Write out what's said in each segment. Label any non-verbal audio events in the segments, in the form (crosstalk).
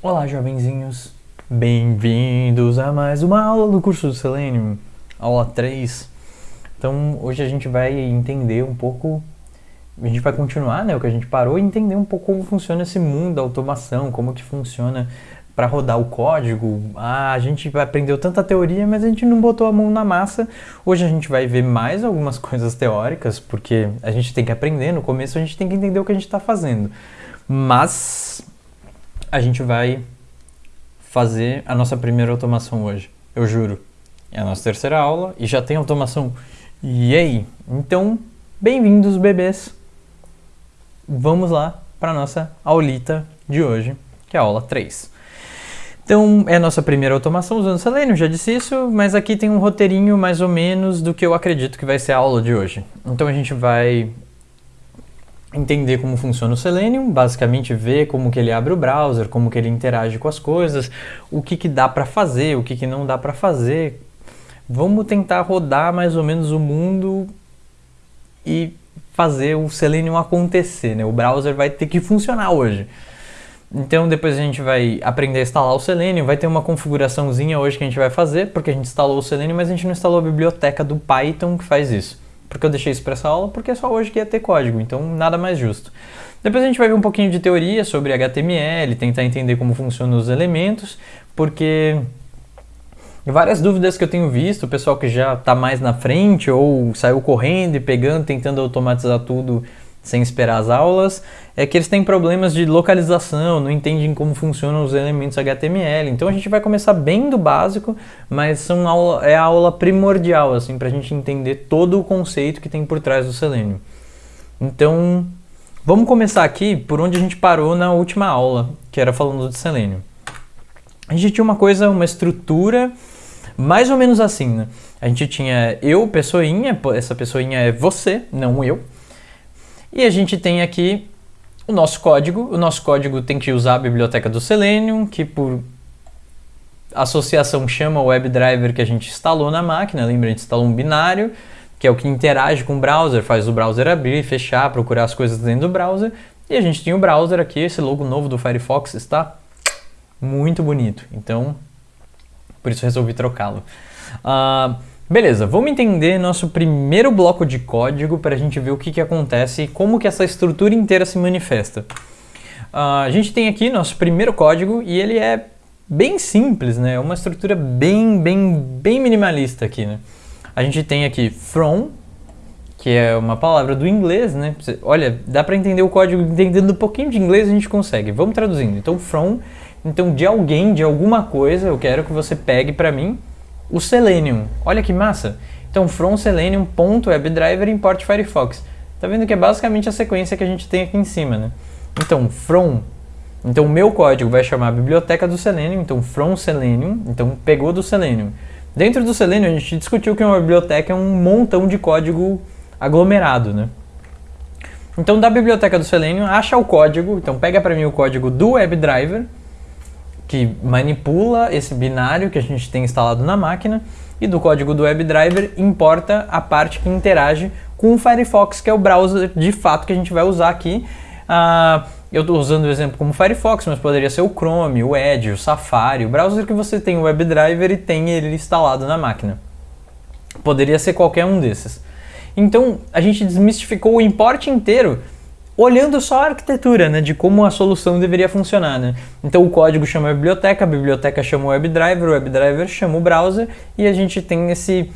Olá, jovenzinhos. Bem-vindos a mais uma aula do curso do Selenium, aula 3. Então, hoje a gente vai entender um pouco, a gente vai continuar, né, o que a gente parou e entender um pouco como funciona esse mundo da automação, como que funciona para rodar o código. Ah, a gente aprendeu tanta teoria, mas a gente não botou a mão na massa. Hoje a gente vai ver mais algumas (laughs) coisas teóricas, porque a gente tem que aprender, no começo a gente tem que entender o que a gente está fazendo. Mas a gente vai fazer a nossa primeira automação hoje, eu juro. É a nossa terceira aula e já tem automação. E aí? Então, bem-vindos bebês. Vamos lá para a nossa aulita de hoje, que é a aula 3. Então, é a nossa primeira automação usando Selenium, já disse isso, mas aqui tem um roteirinho mais ou menos do que eu acredito que vai ser a aula de hoje. Então a gente vai entender como funciona o Selenium, basicamente ver como que ele abre o browser, como que ele interage com as coisas, o que, que dá para fazer, o que, que não dá para fazer. Vamos tentar rodar mais ou menos o mundo e fazer o Selenium acontecer, né? O browser vai ter que funcionar hoje. Então depois a gente vai aprender a instalar o Selenium, vai ter uma configuraçãozinha hoje que a gente vai fazer, porque a gente instalou o Selenium, mas a gente não instalou a biblioteca do Python que faz isso. Porque eu deixei isso para essa aula, porque é só hoje que ia ter código, então nada mais justo. Depois a gente vai ver um pouquinho de teoria sobre HTML, tentar entender como funcionam os elementos, porque várias dúvidas que eu tenho visto, o pessoal que já está mais na frente ou saiu correndo e pegando, tentando automatizar tudo sem esperar as aulas, é que eles têm problemas de localização, não entendem como funcionam os elementos HTML. Então a gente vai começar bem do básico, mas são aula, é a aula primordial assim para a gente entender todo o conceito que tem por trás do Selenium. Então vamos começar aqui por onde a gente parou na última aula, que era falando de Selenium. A gente tinha uma coisa, uma estrutura mais ou menos assim, né? A gente tinha eu, pessoinha, essa pessoinha é você, não eu. E a gente tem aqui o nosso código. O nosso código tem que usar a biblioteca do Selenium, que por associação chama o WebDriver que a gente instalou na máquina. Lembra, a gente instalou um binário, que é o que interage com o browser, faz o browser abrir, fechar, procurar as coisas dentro do browser. E a gente tem o browser aqui, esse logo novo do Firefox está muito bonito. Então, por isso resolvi trocá-lo. Uh, Beleza, vamos entender nosso primeiro bloco de código para a gente ver o que, que acontece e como que essa estrutura inteira se manifesta. Uh, a gente tem aqui nosso primeiro código e ele é bem simples, né? É uma estrutura bem, bem, bem minimalista aqui, né? A gente tem aqui from, que é uma palavra do inglês, né? Olha, dá para entender o código entendendo um pouquinho de inglês a gente consegue. Vamos traduzindo. Então from, então de alguém, de alguma coisa, eu quero que você pegue para mim o Selenium. Olha que massa! Então, from selenium.webdriver import Firefox. Tá vendo que é basicamente a sequência que a gente tem aqui em cima, né? Então, from. Então, o meu código vai chamar a biblioteca do Selenium. Então, from Selenium. Então, pegou do Selenium. Dentro do Selenium, a gente discutiu que uma biblioteca é um montão de código aglomerado, né? Então, da biblioteca do Selenium, acha o código. Então, pega para mim o código do WebDriver que manipula esse binário que a gente tem instalado na máquina e do código do WebDriver importa a parte que interage com o Firefox, que é o browser de fato que a gente vai usar aqui. Uh, eu estou usando o exemplo como Firefox, mas poderia ser o Chrome, o Edge, o Safari, o browser que você tem o WebDriver e tem ele instalado na máquina. Poderia ser qualquer um desses. Então a gente desmistificou o import inteiro olhando só a arquitetura, né, de como a solução deveria funcionar, né? Então o código chama a biblioteca, a biblioteca chama o WebDriver, o WebDriver chama o browser e a gente tem esse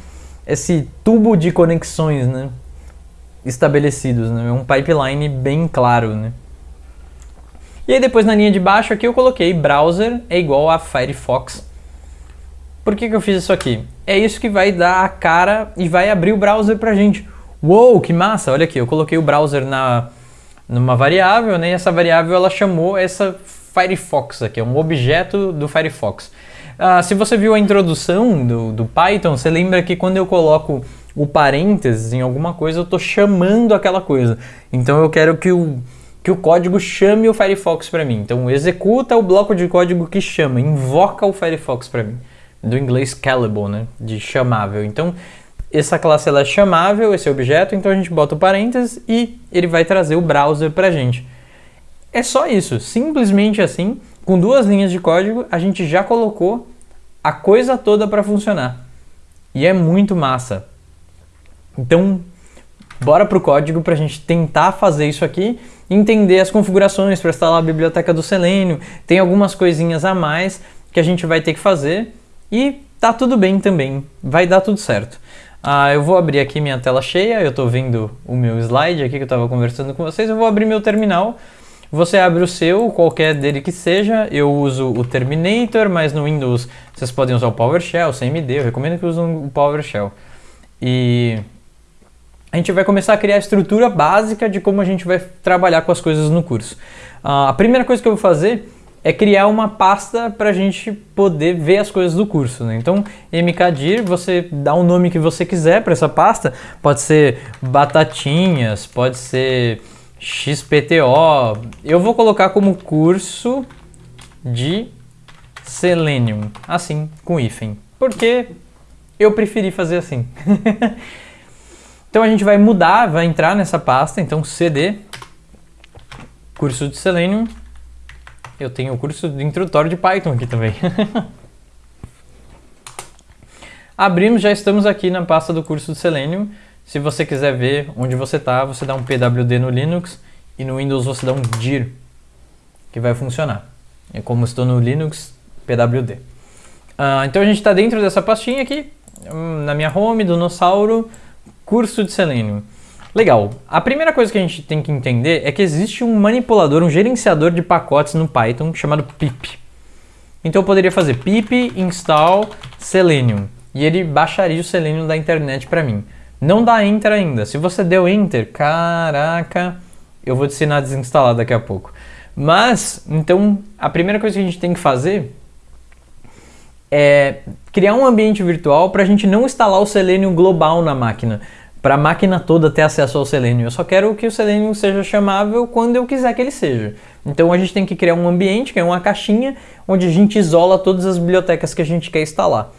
esse tubo de conexões, né, estabelecidos, né? É um pipeline bem claro, né? E aí depois na linha de baixo aqui eu coloquei browser é igual a Firefox. Por que, que eu fiz isso aqui? É isso que vai dar a cara e vai abrir o browser pra gente. Uou, que massa! Olha aqui, eu coloquei o browser na numa variável, né? E essa variável ela chamou essa Firefox aqui, é um objeto do Firefox. Ah, se você viu a introdução do, do Python, você lembra que quando eu coloco o parênteses em alguma coisa, eu estou chamando aquela coisa. Então eu quero que o, que o código chame o Firefox para mim. Então executa o bloco de código que chama, invoca o Firefox para mim. Do inglês callable, né? De chamável. Então essa classe ela é chamável, esse objeto, então a gente bota o parênteses e ele vai trazer o browser para a gente. É só isso, simplesmente assim, com duas linhas de código, a gente já colocou a coisa toda para funcionar. E é muito massa. Então, bora pro código para a gente tentar fazer isso aqui, entender as configurações para instalar a biblioteca do Selenium. Tem algumas coisinhas a mais que a gente vai ter que fazer e tá tudo bem também, vai dar tudo certo. Ah, eu vou abrir aqui minha tela cheia, eu estou vendo o meu slide aqui que eu estava conversando com vocês, eu vou abrir meu terminal. Você abre o seu, qualquer dele que seja, eu uso o Terminator, mas no Windows vocês podem usar o PowerShell, o CMD, eu recomendo que usem o PowerShell. E a gente vai começar a criar a estrutura básica de como a gente vai trabalhar com as coisas no curso. Uh, a primeira coisa que eu vou fazer é criar uma pasta para a gente poder ver as coisas do curso. Né? Então, mkdir, você dá o nome que você quiser para essa pasta. Pode ser batatinhas, pode ser xpto. Eu vou colocar como curso de Selenium, assim, com hífen. Porque eu preferi fazer assim. (laughs) então a gente vai mudar, vai entrar nessa pasta, então cd curso de Selenium eu tenho o curso de introdutório de Python aqui também. (laughs) Abrimos, já estamos aqui na pasta do curso de Selenium. Se você quiser ver onde você está, você dá um pwd no Linux e no Windows você dá um dir, que vai funcionar. É como estou no Linux, pwd. Uh, então a gente está dentro dessa pastinha aqui, hum, na minha home, do Nossauro, curso de Selenium. Legal. A primeira coisa que a gente tem que entender é que existe um manipulador, um gerenciador de pacotes no Python chamado pip. Então eu poderia fazer pip install selenium e ele baixaria o selenium da internet para mim. Não dá enter ainda. Se você deu enter, caraca, eu vou te ensinar a desinstalar daqui a pouco. Mas, então, a primeira coisa que a gente tem que fazer é criar um ambiente virtual para a gente não instalar o Selenium global na máquina para a máquina toda ter acesso ao Selenium. Eu só quero que o Selenium seja chamável quando eu quiser que ele seja. Então a gente tem que criar um ambiente, que é uma caixinha, onde a gente isola todas as bibliotecas que a gente quer instalar.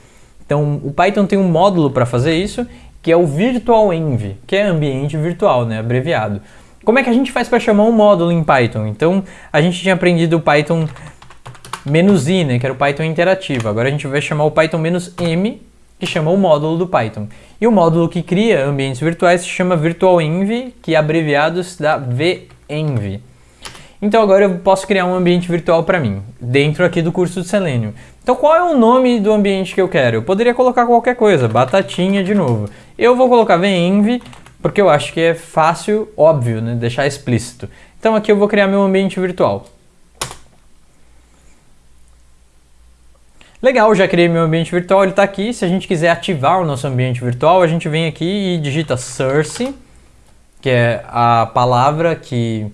Então o Python tem um módulo para fazer isso, que é o Virtual Env, que é ambiente virtual, né, abreviado. Como é que a gente faz para chamar um módulo em Python? Então a gente tinha aprendido o Python "-i", né, que era o Python interativo. Agora a gente vai chamar o Python "-m", que chama o módulo do Python. E o módulo que cria ambientes virtuais se chama virtualenv, que abreviado se dá venv. Então agora eu posso criar um ambiente virtual para mim, dentro aqui do curso de Selenium. Então qual é o nome do ambiente que eu quero? Eu poderia colocar qualquer coisa, batatinha de novo. Eu vou colocar venv, porque eu acho que é fácil, óbvio, né? deixar explícito. Então aqui eu vou criar meu ambiente virtual. Legal, já criei meu ambiente virtual, ele está aqui. Se a gente quiser ativar o nosso ambiente virtual, a gente vem aqui e digita source, que é a palavra que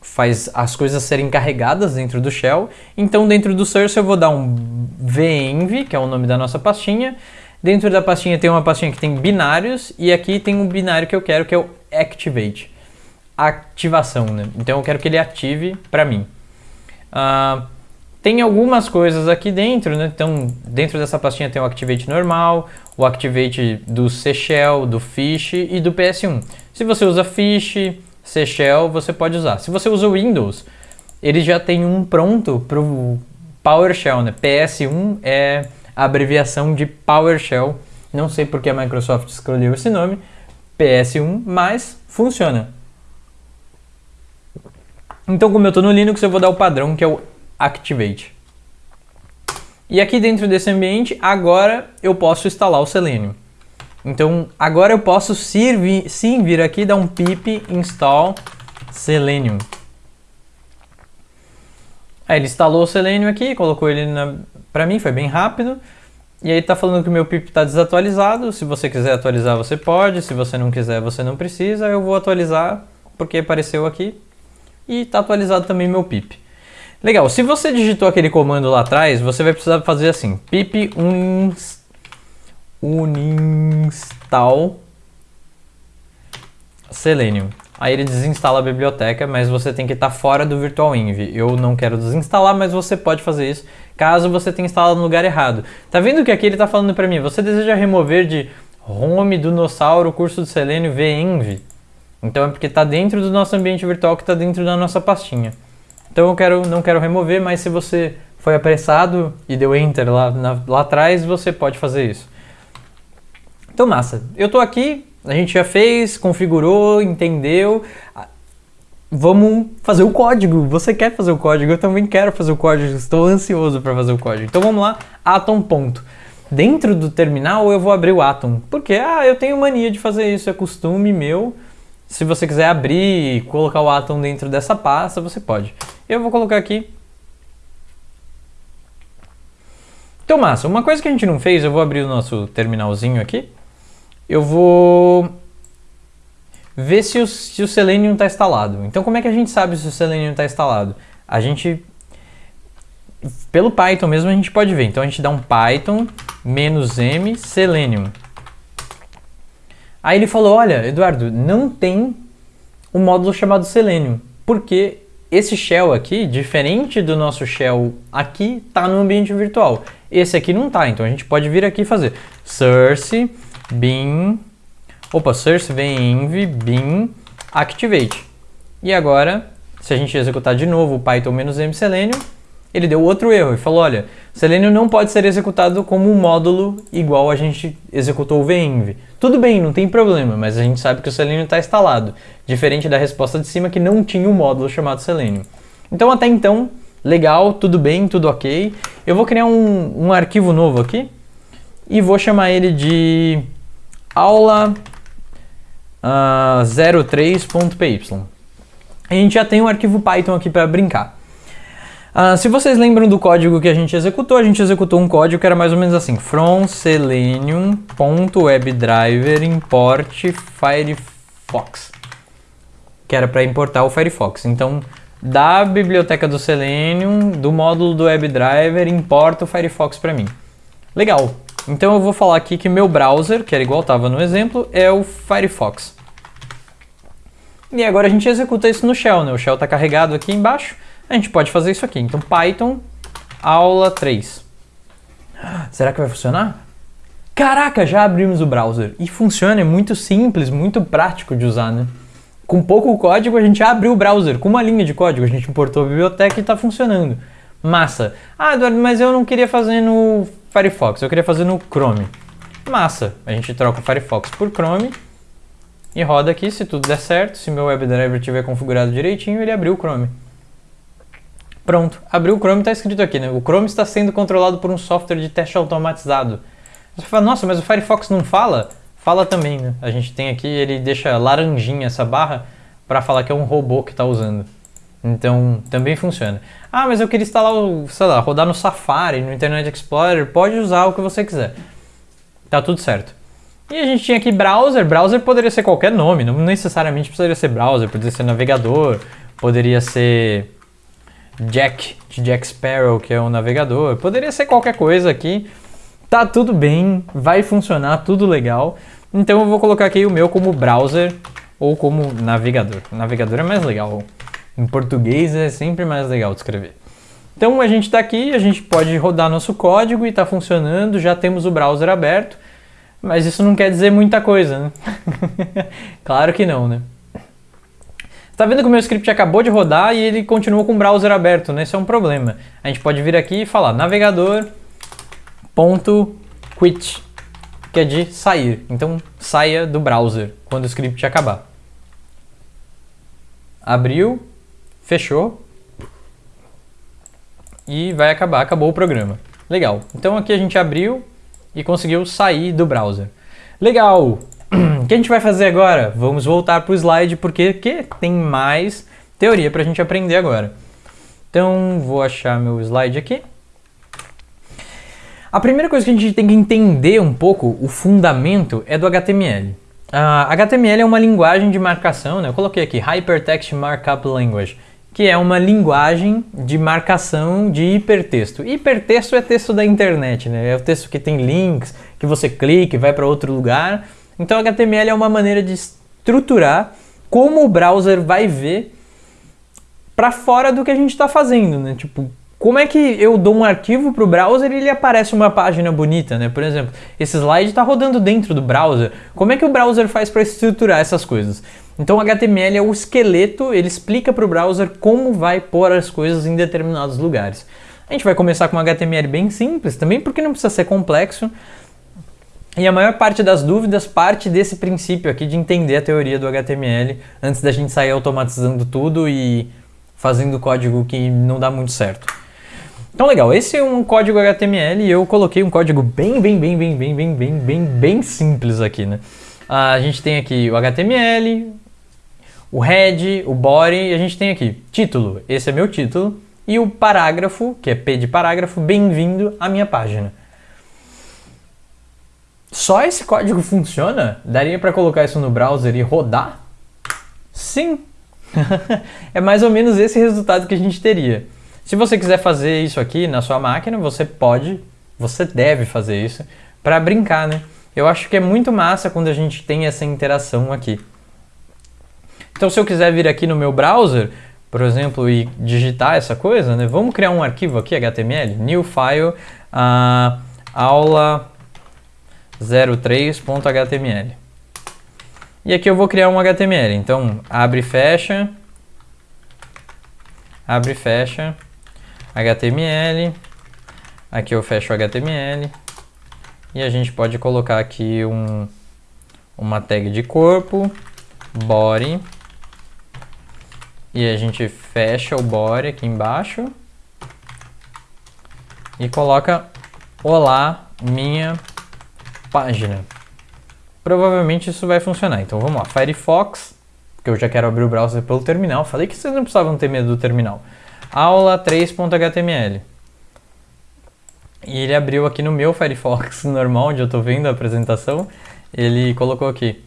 faz as coisas serem carregadas dentro do shell. Então dentro do source eu vou dar um venv, que é o nome da nossa pastinha. Dentro da pastinha tem uma pastinha que tem binários e aqui tem um binário que eu quero que é o activate, ativação, né? Então eu quero que ele ative para mim. Uh, tem algumas coisas aqui dentro, né? Então, dentro dessa pastinha tem o Activate normal, o Activate do Shell, do Fish e do PS1. Se você usa Fish, Shell, você pode usar. Se você usa o Windows, ele já tem um pronto para o PowerShell, né? PS1 é a abreviação de PowerShell. Não sei porque a Microsoft escolheu esse nome, PS1, mas funciona. Então, como eu estou no Linux, eu vou dar o padrão que é o Activate. E aqui dentro desse ambiente, agora eu posso instalar o Selenium. Então, agora eu posso sim, sim vir aqui e dar um pip install Selenium. Aí ele instalou o Selenium aqui, colocou ele para mim, foi bem rápido. E aí está falando que o meu pip está desatualizado. Se você quiser atualizar, você pode. Se você não quiser, você não precisa. Eu vou atualizar porque apareceu aqui. E está atualizado também meu pip. Legal, se você digitou aquele comando lá atrás, você vai precisar fazer assim, pip uninstall selenium. Aí ele desinstala a biblioteca, mas você tem que estar tá fora do virtual env. Eu não quero desinstalar, mas você pode fazer isso caso você tenha instalado no lugar errado. Tá vendo que aqui ele está falando para mim? Você deseja remover de home do Nossauro curso de Selenium venv? Então é porque está dentro do nosso ambiente virtual que está dentro da nossa pastinha. Então eu quero, não quero remover, mas se você foi apressado e deu Enter lá, na, lá atrás, você pode fazer isso. Então massa, eu tô aqui, a gente já fez, configurou, entendeu. Vamos fazer o código. Você quer fazer o código? Eu também quero fazer o código. Estou ansioso para fazer o código. Então vamos lá, atom ponto. Dentro do terminal eu vou abrir o atom. Porque ah, eu tenho mania de fazer isso, é costume meu. Se você quiser abrir e colocar o atom dentro dessa pasta, você pode. Eu vou colocar aqui. Então massa, uma coisa que a gente não fez, eu vou abrir o nosso terminalzinho aqui. Eu vou ver se o, se o Selenium está instalado. Então como é que a gente sabe se o Selenium está instalado? A gente, pelo Python mesmo a gente pode ver. Então a gente dá um Python "-m Selenium. Aí ele falou, olha, Eduardo, não tem um módulo chamado Selenium, porque esse shell aqui, diferente do nosso shell aqui, está no ambiente virtual. Esse aqui não está, então a gente pode vir aqui e fazer source bin Opa, source env bin activate. E agora, se a gente executar de novo o python-m selenium, ele deu outro erro e falou, olha, Selenium não pode ser executado como um módulo igual a gente executou o venv. Tudo bem, não tem problema, mas a gente sabe que o Selenium está instalado, diferente da resposta de cima que não tinha um módulo chamado Selenium. Então até então, legal, tudo bem, tudo ok. Eu vou criar um, um arquivo novo aqui e vou chamar ele de aula uh, ah, 03.py. A gente já tem um arquivo Python aqui para brincar. Uh, se vocês lembram do código que a gente executou, a gente executou um código que era mais ou menos assim: from selenium.webdriver import firefox, que era para importar o Firefox. Então, da biblioteca do Selenium, do módulo do WebDriver, importa o Firefox para mim. Legal. Então eu vou falar aqui que meu browser, que era igual estava no exemplo, é o Firefox. E agora a gente executa isso no shell, né? O shell está carregado aqui embaixo, a gente pode fazer isso aqui. Então Python aula 3. Será que vai funcionar? Caraca, já abrimos o browser. E funciona, é muito simples, muito prático de usar, né? Com pouco código a gente abriu o browser, com uma linha de código, a gente importou a biblioteca e está funcionando. Massa. Ah, Eduardo, mas eu não queria fazer no Firefox, eu queria fazer no Chrome. Massa, a gente troca o Firefox por Chrome e roda aqui, se tudo der certo, se meu WebDriver estiver configurado direitinho, ele abriu o Chrome. Pronto, abriu o Chrome está escrito aqui, né? O Chrome está sendo controlado por um software de teste automatizado. Você fala, nossa, mas o Firefox não fala? Fala também, né? A gente tem aqui, ele deixa laranjinha essa barra para falar que é um robô que está usando. Então, também funciona. Ah, mas eu queria instalar, o, sei lá, rodar no Safari, no Internet Explorer. Pode usar o que você quiser. Tá tudo certo. E a gente tinha aqui browser. Browser poderia ser qualquer nome, não necessariamente precisaria ser browser, poderia ser navegador, poderia ser Jack, de Jack Sparrow, que é o navegador. Poderia ser qualquer coisa aqui. Tá tudo bem, vai funcionar, tudo legal. Então eu vou colocar aqui o meu como browser ou como navegador. O navegador é mais legal. Em português é sempre mais legal de escrever. Então a gente está aqui, a gente pode rodar nosso código e está funcionando, já temos o browser aberto, mas isso não quer dizer muita coisa, né? (laughs) claro que não, né? Está vendo que o meu script acabou de rodar e ele continua com o browser aberto, né? Isso é um problema. A gente pode vir aqui e falar navegador.quit, que é de sair. Então saia do browser quando o script acabar. Abriu, fechou e vai acabar, acabou o programa. Legal. Então aqui a gente abriu e conseguiu sair do browser. Legal. O que a gente vai fazer agora? Vamos voltar para o slide porque que tem mais teoria para a gente aprender agora. Então vou achar meu slide aqui. A primeira coisa que a gente tem que entender um pouco, o fundamento, é do HTML. Uh, HTML é uma linguagem de marcação, né? eu coloquei aqui Hypertext Markup Language que é uma linguagem de marcação de hipertexto. Hipertexto é texto da internet, né? É o texto que tem links, que você clica e vai para outro lugar. Então HTML é uma maneira de estruturar como o browser vai ver para fora do que a gente está fazendo, né? Tipo, como é que eu dou um arquivo para o browser e ele aparece uma página bonita, né? Por exemplo, esse slide está rodando dentro do browser. Como é que o browser faz para estruturar essas coisas? Então HTML é o esqueleto, ele explica para o browser como vai pôr as coisas em determinados lugares. A gente vai começar com um HTML bem simples, também porque não precisa ser complexo. E a maior parte das dúvidas parte desse princípio aqui de entender a teoria do HTML antes da gente sair automatizando tudo e fazendo código que não dá muito certo. Então legal, esse é um código HTML e eu coloquei um código bem, bem, bem, bem, bem, bem, bem, bem, bem simples aqui, né? A gente tem aqui o HTML, o head, o body, e a gente tem aqui título, esse é meu título, e o parágrafo, que é P de parágrafo, bem-vindo à minha página. Só esse código funciona? Daria para colocar isso no browser e rodar? Sim! (laughs) é mais ou menos esse resultado que a gente teria. Se você quiser fazer isso aqui na sua máquina, você pode, você deve fazer isso para brincar, né? Eu acho que é muito massa quando a gente tem essa interação aqui. Então, se eu quiser vir aqui no meu browser, por exemplo, e digitar essa coisa, né? Vamos criar um arquivo aqui, HTML, new file, uh, aula 03.html. E aqui eu vou criar um HTML. Então, abre e fecha, abre e fecha, HTML, aqui eu fecho o HTML e a gente pode colocar aqui um, uma tag de corpo, body, e a gente fecha o body aqui embaixo. E coloca olá minha página. Provavelmente isso vai funcionar. Então vamos lá, Firefox, porque eu já quero abrir o browser pelo terminal. Falei que vocês não precisavam ter medo do terminal aula 3.html. E ele abriu aqui no meu Firefox (laughs) normal, onde eu estou vendo a apresentação, ele colocou aqui,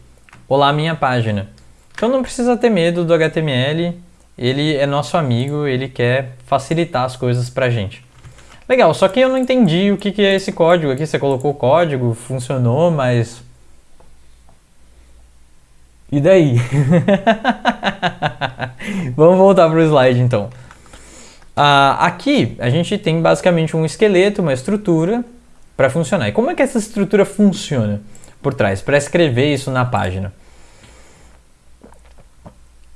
olá minha página. Então não precisa ter medo do HTML, ele é nosso amigo, ele quer facilitar as coisas pra gente. Legal, só que eu não entendi o que, que é esse código aqui, você colocou o código, funcionou, mas... E daí? (laughs) Vamos voltar para o slide então. Uh, aqui a gente tem basicamente um esqueleto, uma estrutura para funcionar. E como é que essa estrutura funciona por trás, para escrever isso na página?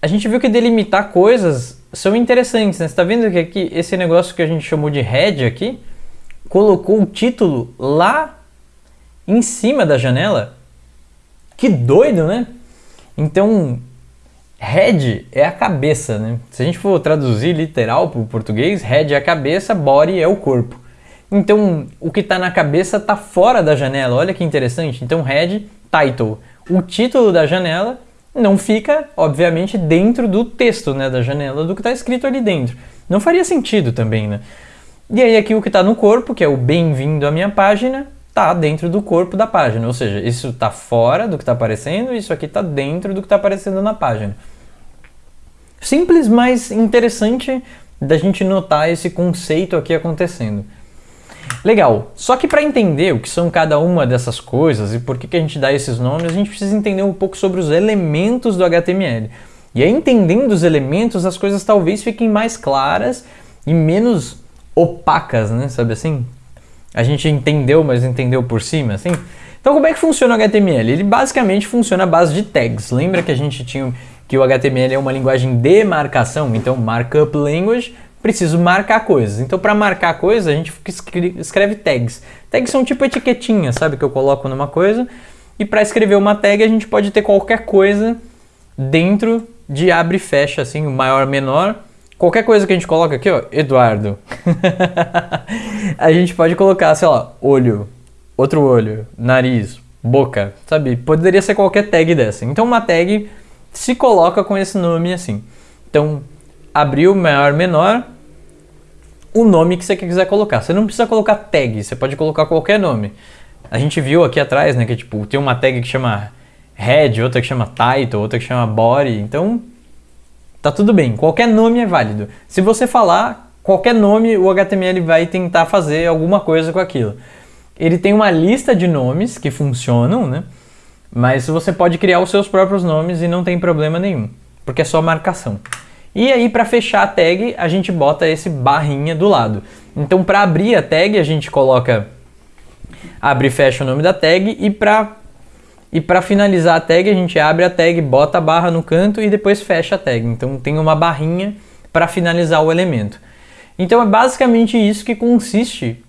A gente viu que delimitar coisas são interessantes, né? Você está vendo que aqui esse negócio que a gente chamou de head aqui, colocou o título lá em cima da janela? Que doido, né? Então, Head é a cabeça, né? Se a gente for traduzir literal para o português, head é a cabeça, body é o corpo. Então, o que está na cabeça está fora da janela. Olha que interessante. Então, head, title. O título da janela não fica, obviamente, dentro do texto né, da janela, do que está escrito ali dentro. Não faria sentido também, né? E aí aqui o que está no corpo, que é o bem-vindo à minha página, está dentro do corpo da página. Ou seja, isso está fora do que está aparecendo, isso aqui está dentro do que está aparecendo na página. Simples, mas interessante da gente notar esse conceito aqui acontecendo. Legal, só que para entender o que são cada uma dessas coisas e por que, que a gente dá esses nomes, a gente precisa entender um pouco sobre os elementos do HTML. E aí, entendendo os elementos, as coisas talvez fiquem mais claras e menos opacas, né? Sabe assim? A gente entendeu, mas entendeu por cima, assim? Então, como é que funciona o HTML? Ele basicamente funciona à base de tags. Lembra que a gente tinha que o HTML é uma linguagem de marcação, então markup language, preciso marcar coisas. Então para marcar coisas a gente escreve tags. Tags são tipo etiquetinhas, sabe, que eu coloco numa coisa. E para escrever uma tag a gente pode ter qualquer coisa dentro de abre e fecha, assim, maior, menor. Qualquer coisa que a gente coloca aqui, ó, Eduardo. (laughs) a gente pode colocar, sei lá, olho, outro olho, nariz, boca, sabe? Poderia ser qualquer tag dessa. Então uma tag se coloca com esse nome assim. Então, abriu, maior, menor, o nome que você quiser colocar. Você não precisa colocar tag, você pode colocar qualquer nome. A gente viu aqui atrás, né, que tipo, tem uma tag que chama head, outra que chama title, outra que chama body, então tá tudo bem, qualquer nome é válido. Se você falar qualquer nome, o HTML vai tentar fazer alguma coisa com aquilo. Ele tem uma lista de nomes que funcionam, né? Mas você pode criar os seus próprios nomes e não tem problema nenhum, porque é só marcação. E aí para fechar a tag, a gente bota esse barrinha do lado. Então para abrir a tag, a gente coloca abre e fecha o nome da tag e para e para finalizar a tag, a gente abre a tag, bota a barra no canto e depois fecha a tag. Então tem uma barrinha para finalizar o elemento. Então é basicamente isso que consiste.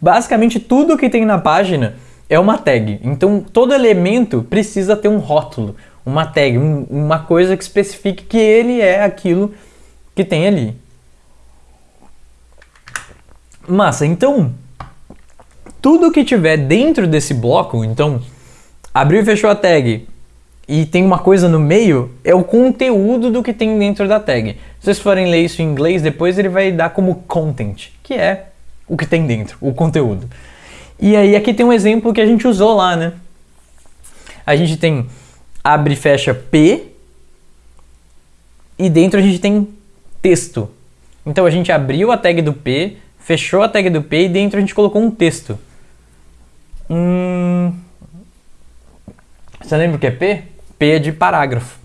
Basicamente tudo que tem na página é uma tag. Então todo elemento precisa ter um rótulo, uma tag, um, uma coisa que especifique que ele é aquilo que tem ali. Massa, então tudo que tiver dentro desse bloco, então abriu e fechou a tag e tem uma coisa no meio, é o conteúdo do que tem dentro da tag. Se vocês forem ler isso em inglês, depois ele vai dar como content, que é o que tem dentro, o conteúdo. E aí aqui tem um exemplo que a gente usou lá, né? A gente tem abre e fecha P e dentro a gente tem texto. Então a gente abriu a tag do P, fechou a tag do P e dentro a gente colocou um texto. Hum... Você lembra o que é P? P é de parágrafo.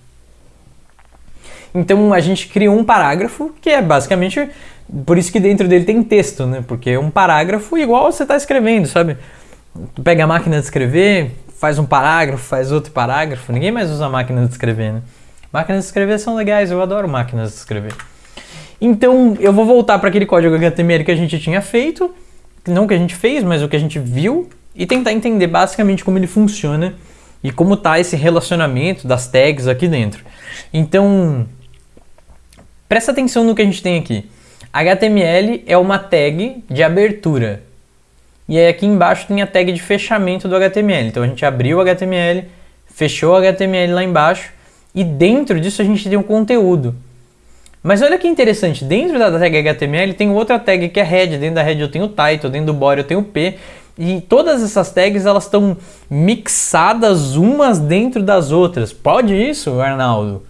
Então a gente cria um parágrafo que é basicamente por isso que dentro dele tem texto, né? Porque é um parágrafo igual você está escrevendo, sabe? Tu pega a máquina de escrever, faz um parágrafo, faz outro parágrafo. Ninguém mais usa máquina de escrever, né? Máquinas de escrever são legais, eu adoro máquinas de escrever. Então eu vou voltar para aquele código HTML que a gente tinha feito, não que a gente fez, mas o que a gente viu, e tentar entender basicamente como ele funciona e como está esse relacionamento das tags aqui dentro. Então, Presta atenção no que a gente tem aqui. HTML é uma tag de abertura. E aí aqui embaixo tem a tag de fechamento do HTML. Então a gente abriu o HTML, fechou o HTML lá embaixo e dentro disso a gente tem um conteúdo. Mas olha que interessante, dentro da tag HTML tem outra tag que é head, dentro da head eu tenho o title, dentro do body eu tenho o p, e todas essas tags elas estão mixadas umas dentro das outras. Pode isso, Arnaldo?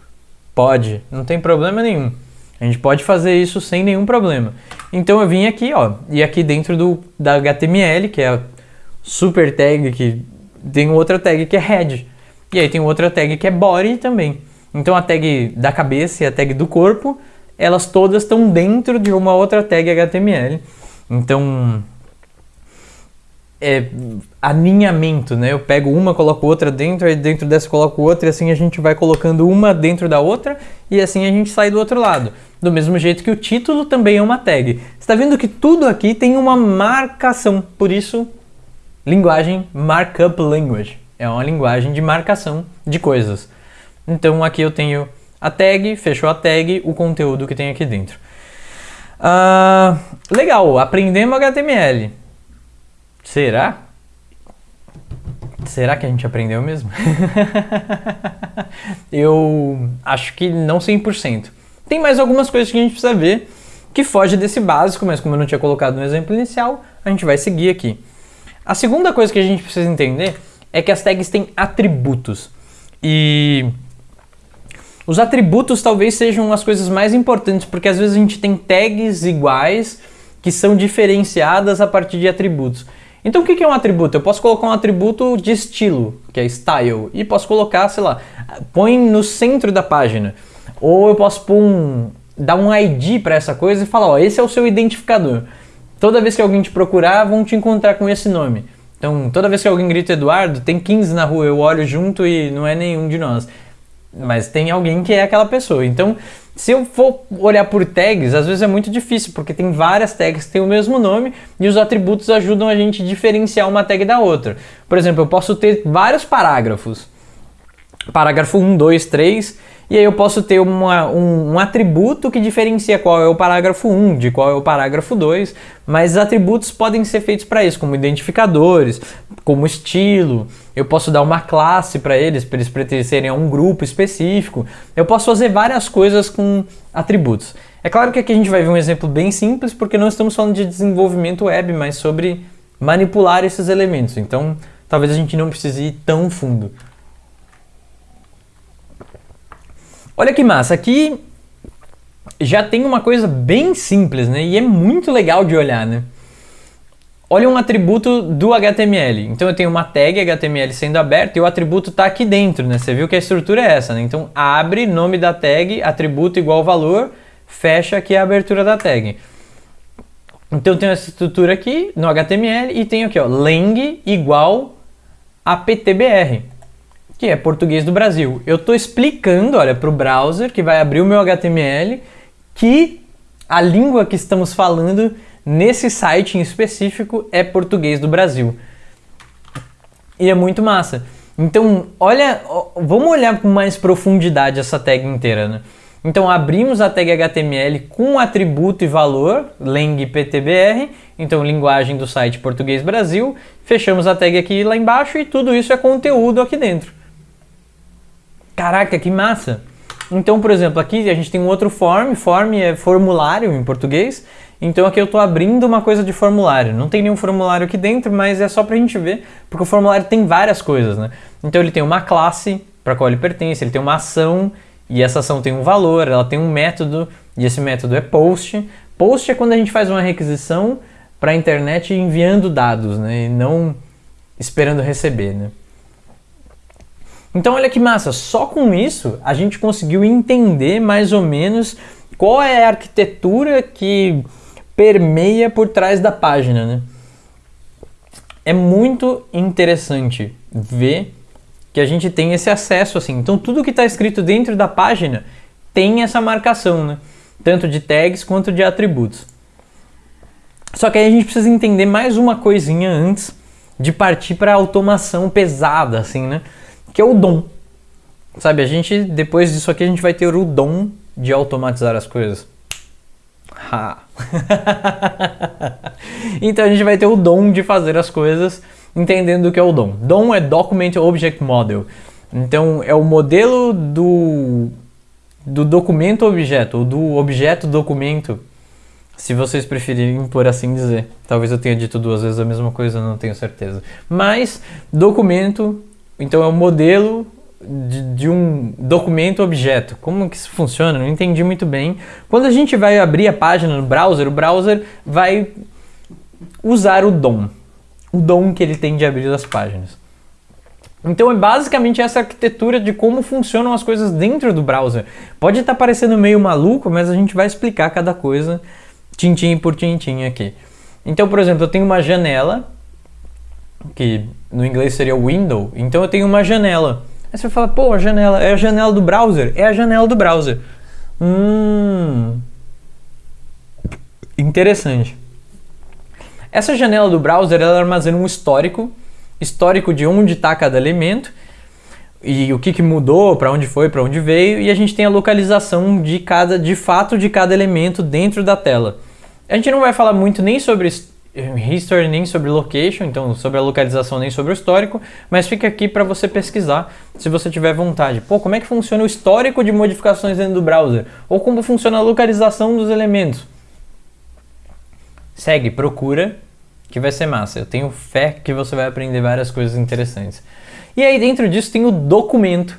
Pode, não tem problema nenhum. A gente pode fazer isso sem nenhum problema. Então eu vim aqui, ó, e aqui dentro do da HTML, que é a super tag que tem outra tag que é head. E aí tem outra tag que é body também. Então a tag da cabeça e a tag do corpo, elas todas estão dentro de uma outra tag HTML. Então é, né? Eu pego uma, coloco outra dentro, aí dentro dessa coloco outra, e assim a gente vai colocando uma dentro da outra, e assim a gente sai do outro lado. Do mesmo jeito que o título também é uma tag. Está vendo que tudo aqui tem uma marcação, por isso linguagem markup language. É uma linguagem de marcação de coisas. Então aqui eu tenho a tag, fechou a tag, o conteúdo que tem aqui dentro. Uh, legal, aprendemos HTML. Será? Será que a gente aprendeu mesmo? (laughs) eu acho que não 100%. Tem mais algumas coisas que a gente precisa ver que foge desse básico, mas como eu não tinha colocado no exemplo inicial, a gente vai seguir aqui. A segunda coisa que a gente precisa entender é que as tags têm atributos. E os atributos talvez sejam as coisas mais importantes, porque às vezes a gente tem tags iguais que são diferenciadas a partir de atributos. Então o que é um atributo? Eu posso colocar um atributo de estilo, que é style, e posso colocar, sei lá, põe no centro da página. Ou eu posso pôr um, dar um ID para essa coisa e falar, ó, esse é o seu identificador. Toda vez que alguém te procurar, vão te encontrar com esse nome. Então, toda vez que alguém grita Eduardo, tem 15 na rua, eu olho junto e não é nenhum de nós. Mas tem alguém que é aquela pessoa. Então, se eu for olhar por tags, às vezes é muito difícil, porque tem várias tags que têm o mesmo nome e os atributos ajudam a gente a diferenciar uma tag da outra. Por exemplo, eu posso ter vários parágrafos. Parágrafo 1, 2, 3, e aí eu posso ter uma, um, um, atributo que diferencia qual é o parágrafo 1 de qual é o parágrafo 2, mas os atributos podem ser feitos para isso, como identificadores, como estilo. Eu posso dar uma classe para eles, para eles pertencerem a um grupo específico. Eu posso fazer várias coisas com atributos. É claro que aqui a gente vai ver um exemplo bem simples, porque não estamos falando de desenvolvimento web, mas sobre manipular esses elementos. Então, talvez a gente não precise ir tão fundo. Olha que massa, aqui já tem uma coisa bem simples, né? E é muito legal de olhar, né? olha um atributo do HTML. Então eu tenho uma tag HTML sendo aberta e o atributo está aqui dentro, né? Você viu que a estrutura é essa, né? Então abre, nome da tag, atributo igual valor, fecha aqui a abertura da tag. Então eu tenho essa estrutura aqui no HTML e tenho aqui, ó, lang igual a PTBR, que é português do Brasil. Eu estou explicando, olha, para o browser que vai abrir o meu HTML que a língua que estamos falando nesse site em específico é português do Brasil. E é muito massa. Então, olha, vamos olhar com mais profundidade essa tag inteira, né? Então, abrimos a tag HTML com atributo e valor, lang PTBR, então linguagem do site Português Brasil, fechamos a tag aqui lá embaixo e tudo isso é conteúdo aqui dentro. Caraca, que massa! Então, por exemplo, aqui a gente tem um outro form, form é formulário em português, então aqui eu estou abrindo uma coisa de formulário. Não tem nenhum formulário aqui dentro, mas é só para a gente ver, porque o formulário tem várias coisas, né? Então ele tem uma classe para qual ele pertence, ele tem uma ação e essa ação tem um valor, ela tem um método e esse método é post. Post é quando a gente faz uma requisição para a internet enviando dados, né? E não esperando receber, né? Então olha que massa, só com isso a gente conseguiu entender mais ou menos qual é a arquitetura que permeia por trás da página, né? É muito interessante ver que a gente tem esse acesso assim. Então tudo que está escrito dentro da página tem essa marcação, né? Tanto de tags quanto de atributos. Só que aí a gente precisa entender mais uma coisinha antes de partir para a automação pesada, assim, né? Que é o dom. Sabe, a gente, depois disso aqui, a gente vai ter o dom de automatizar as coisas. Ha. (laughs) então a gente vai ter o dom de fazer as coisas entendendo o que é o DOM. DOM é Document Object Model. Então é o modelo do, do documento objeto, ou do objeto documento, se vocês preferirem por assim dizer. Talvez eu tenha dito duas vezes a mesma coisa, não tenho certeza. Mas documento, então é o modelo de, de, um documento objeto. Como que isso funciona? Não entendi muito bem. Quando a gente vai abrir a página no browser, o browser vai usar o DOM, o dom que ele tem de abrir as páginas. Então é basicamente essa arquitetura de como funcionam as coisas dentro do browser. Pode estar parecendo meio maluco, mas a gente vai explicar cada coisa tintim por tintim aqui. Então, por exemplo, eu tenho uma janela, que no inglês seria window, então eu tenho uma janela. Aí você fala, pô, a janela é a janela do browser? É a janela do browser. Hum. Interessante. Essa janela do browser ela armazena um histórico, histórico de onde está cada elemento e o que, que mudou, para onde foi, para onde veio, e a gente tem a localização de cada, de fato, de cada elemento dentro da tela. A gente não vai falar muito nem sobre history nem sobre location, então sobre a localização nem sobre o histórico, mas fica aqui para você pesquisar se você tiver vontade. Pô, como é que funciona o histórico de modificações dentro do browser? Ou como funciona a localização dos elementos? Segue, procura, que vai ser massa. Eu tenho fé que você vai aprender várias coisas interessantes. E aí dentro disso tem o documento,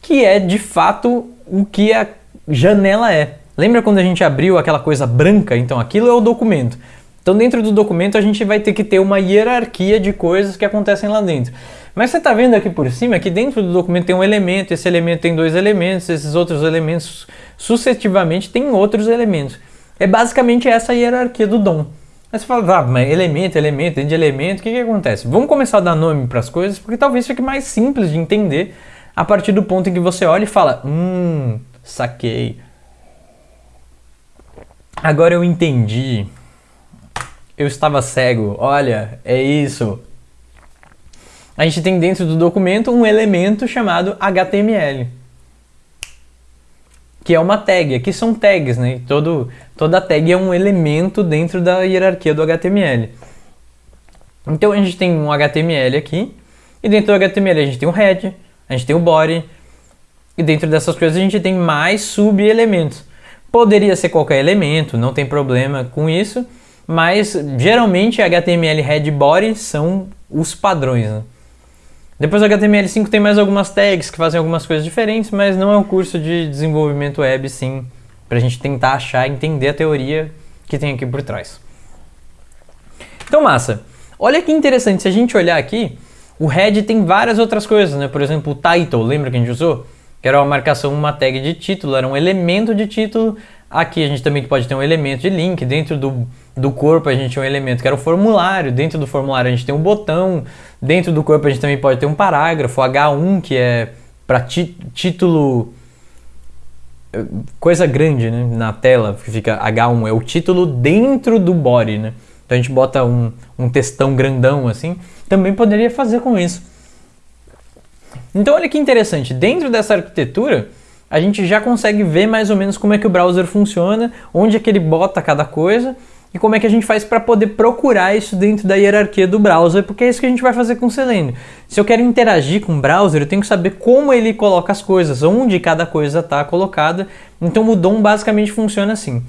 que é de fato o que a janela é. Lembra quando a gente abriu aquela coisa branca? Então aquilo é o documento. Então, dentro do documento, a gente vai ter que ter uma hierarquia de coisas que acontecem lá dentro. Mas você está vendo aqui por cima que dentro do documento tem um elemento, esse elemento tem dois elementos, esses outros elementos sucessivamente têm outros elementos. É basicamente essa hierarquia do dom. Aí você fala, ah, mas elemento, elemento, dentro de elemento, o que, que acontece? Vamos começar a dar nome para as coisas, porque talvez fique mais simples de entender a partir do ponto em que você olha e fala, hum, saquei. Agora eu entendi eu estava cego, olha, é isso. A gente tem dentro do documento um elemento chamado HTML, que é uma tag. Aqui são tags, né? Todo, toda tag é um elemento dentro da hierarquia do HTML. Então a gente tem um HTML aqui, e dentro do HTML a gente tem o head, a gente tem o body, e dentro dessas coisas a gente tem mais sub-elementos. Poderia ser qualquer elemento, não tem problema com isso, mas geralmente HTML Head Body são os padrões. Né? Depois do HTML5 tem mais algumas tags que fazem algumas coisas diferentes, mas não é um curso de desenvolvimento web, sim, para a gente tentar achar entender a teoria que tem aqui por trás. Então, massa. Olha que interessante, se a gente olhar aqui, o head tem várias outras coisas, né? Por exemplo, o title, lembra que a gente usou? Que era uma marcação, uma tag de título, era um elemento de título. Aqui a gente também pode ter um elemento de link. Dentro do, do corpo a gente tem um elemento que era o formulário. Dentro do formulário a gente tem um botão. Dentro do corpo a gente também pode ter um parágrafo, H1, que é para título coisa grande né, na tela, que fica H1, é o título dentro do body, né? Então a gente bota um, um textão grandão assim, também poderia fazer com isso. Então olha que interessante, dentro dessa arquitetura, a gente já consegue ver mais ou menos como é que o browser funciona, onde é que ele bota cada coisa, e como é que a gente faz para poder procurar isso dentro da hierarquia do browser, porque é isso que a gente vai fazer com o Selenium. Se eu quero interagir com o browser, eu tenho que saber como ele coloca as coisas, onde cada coisa está colocada. Então o DOM basicamente funciona assim.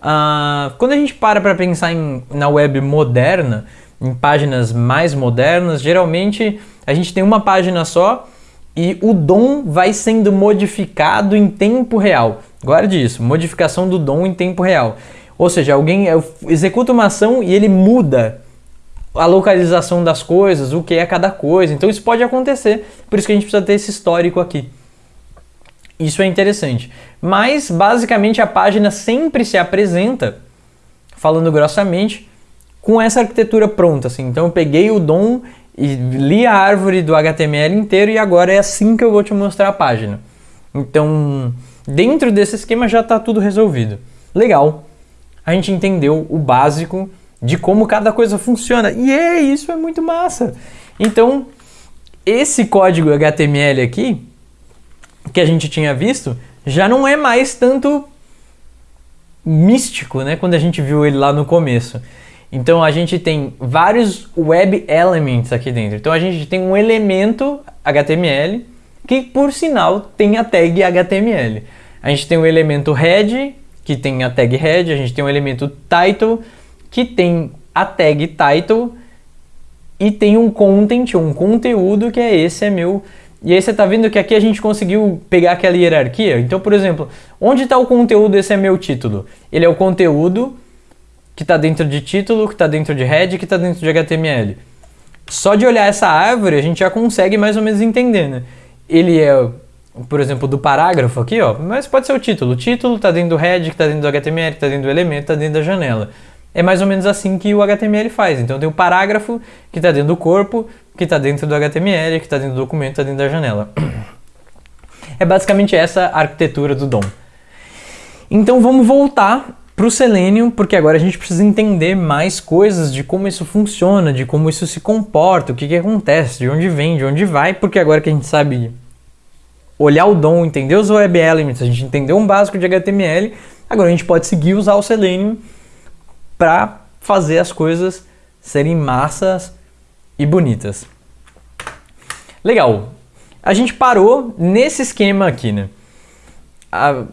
Uh, quando a gente para para pensar em, na web moderna, em páginas mais modernas, geralmente a gente tem uma página só e o DOM vai sendo modificado em tempo real. Guarde isso, modificação do DOM em tempo real. Ou seja, alguém executa uma ação e ele muda a localização das coisas, o que é cada coisa. Então isso pode acontecer, por isso que a gente precisa ter esse histórico aqui. Isso é interessante. Mas basicamente a página sempre se apresenta, falando grossamente, com essa arquitetura pronta. Assim. Então eu peguei o DOM e li a árvore do HTML inteiro e agora é assim que eu vou te mostrar a página. Então, dentro desse esquema já está tudo resolvido. Legal a gente entendeu o básico de como cada coisa funciona. E é, isso é muito massa. Então, esse código HTML aqui, que a gente tinha visto, já não é mais tanto místico, né? Quando a gente viu ele lá no começo. Então a gente tem vários web elements aqui dentro. Então a gente tem um elemento HTML que, por sinal, tem a tag HTML. A gente tem o elemento head que tem a tag head, a gente tem o elemento title, que tem a tag title e tem um content, um conteúdo que é esse é meu. E aí você está vendo que aqui a gente conseguiu pegar aquela hierarquia. Então, por exemplo, onde está o conteúdo? Esse é meu título. Ele é o conteúdo que está dentro de título, que está dentro de head, que está dentro de HTML. Só de olhar essa árvore a gente já consegue mais ou menos entender, né? Ele é por exemplo, do parágrafo aqui, ó, mas pode ser o título. O título está dentro do head, que está dentro do HTML, que está dentro do elemento, está dentro da janela. É mais ou menos assim que o HTML faz. Então tem o parágrafo que está dentro do corpo, que está dentro do HTML, que está dentro do documento, está dentro da janela. (clears throat) É basicamente essa a arquitetura do DOM. Então vamos voltar para o Selenium, porque agora a gente precisa entender mais coisas de como isso funciona, de como isso se comporta, o que, que acontece, de onde vem, de onde vai, porque agora que a gente sabe olhar o DOM, entender os Web Elements, a gente entendeu um básico de HTML, agora a gente pode seguir usar o Selenium para fazer as coisas serem massas e bonitas. Legal. A gente parou nesse esquema aqui, né? A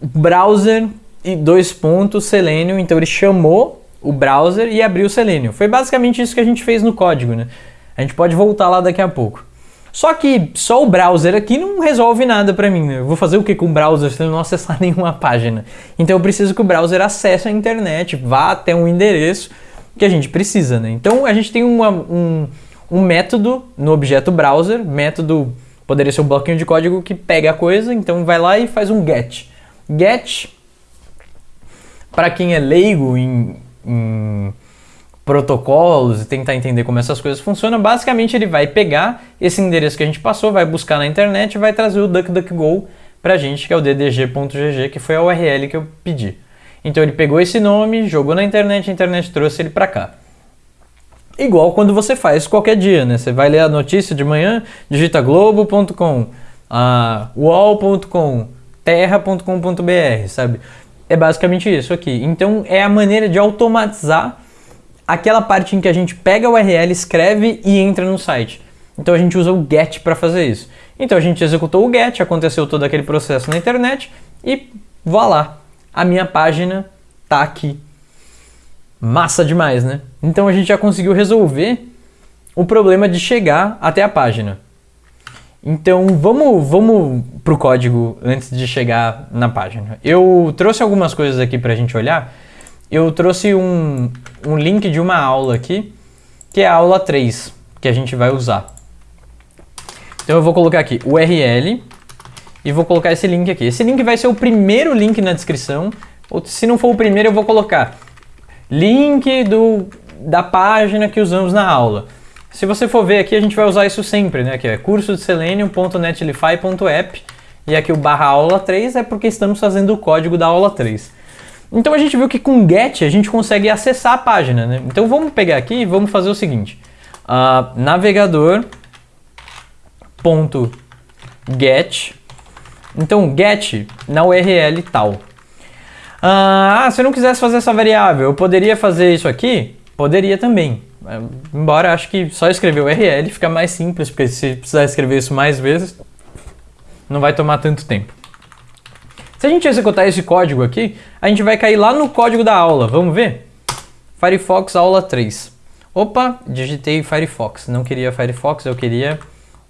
browser e dois pontos Selenium, então ele chamou o browser e abriu o Selenium. Foi basicamente isso que a gente fez no código, né? A gente pode voltar lá daqui a pouco. Só que só o browser aqui não resolve nada para mim. Eu vou fazer o que com o browser se eu não acessar (laughs) nenhuma página? Então eu preciso que o browser acesse a internet, vá até um endereço que a gente precisa. Né? Então a gente tem uma, um, um método no objeto browser, método poderia ser um bloquinho de código que pega a coisa, então vai lá e faz um get. Get, para quem é leigo em, em protocolos e tentar entender como essas coisas funcionam, basicamente ele vai pegar esse endereço que a gente passou, vai buscar na internet e vai trazer o DuckDuckGo pra gente, que é o ddg.gg, que foi a URL que eu pedi. Então ele pegou esse nome, jogou na internet, a internet trouxe ele para cá. Igual quando você faz qualquer dia, né? Você vai ler a notícia de manhã, digita globo.com, wall.com, terra.com.br, sabe? É basicamente isso aqui. Então é a maneira de automatizar aquela parte em que a gente pega a URL, escreve e entra no site. Então a gente usa o GET para fazer isso. Então a gente executou o GET, aconteceu todo aquele processo na internet e lá, a minha página tá aqui. Massa demais, né? Então a gente já conseguiu resolver o problema de chegar até a página. Então vamos, vamos pro código antes de chegar na página. Eu trouxe algumas coisas aqui para a gente olhar eu trouxe um, um link de uma aula aqui, que é a aula 3, que a gente vai usar. Então eu vou colocar aqui URL e vou colocar esse link aqui. Esse link vai ser o primeiro link na descrição, ou se não for o primeiro eu vou colocar link do, da página que usamos na aula. Se você for ver aqui, a gente vai usar isso sempre, né? Que é curso de selenium.netlify.app e aqui o barra aula 3 é porque estamos fazendo o código da aula 3. Então a gente viu que com get a gente consegue acessar a página, né? Então vamos pegar aqui e vamos fazer o seguinte. Uh, navegador.get Então get na URL tal. Ah, se eu não quisesse fazer essa variável, eu poderia fazer isso aqui? Poderia também. É, embora acho que só escrever URL fica mais simples, porque se precisar escrever isso mais vezes, não vai tomar tanto tempo. Se a gente executar esse código aqui, a gente vai cair lá no código da aula. Vamos ver? Firefox aula 3. Opa, digitei Firefox. Não queria Firefox, eu queria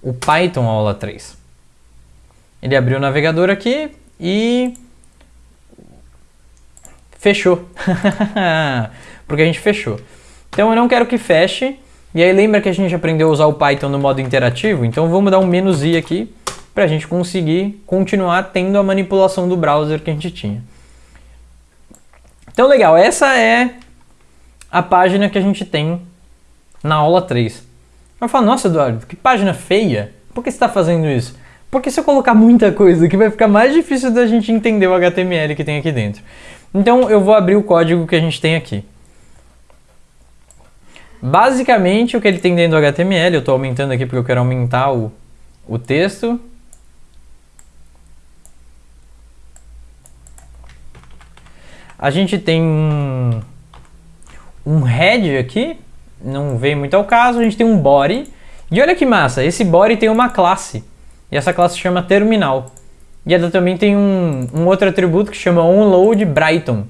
o Python aula 3. Ele abriu o navegador aqui e fechou. (laughs) Porque a gente fechou. Então eu não quero que feche. E aí lembra que a gente aprendeu a usar o Python no modo interativo? Então vamos dar um menos i aqui para a gente conseguir continuar tendo a manipulação do browser que a gente tinha. Então legal, essa é a página que a gente tem na aula 3. Eu falo, nossa Eduardo, que página feia. Por que você está fazendo isso? Porque se eu colocar muita coisa aqui vai ficar mais difícil da gente entender o HTML que tem aqui dentro. Então eu vou abrir o código que a gente tem aqui. Basicamente o que ele tem dentro do HTML, eu estou aumentando aqui porque eu quero aumentar o, o texto. A gente tem um, um head aqui, não vem muito ao caso, a gente tem um body. E olha que massa, esse body tem uma classe. E essa classe se chama terminal. E ela também tem um, um outro atributo que chama onload Brighton.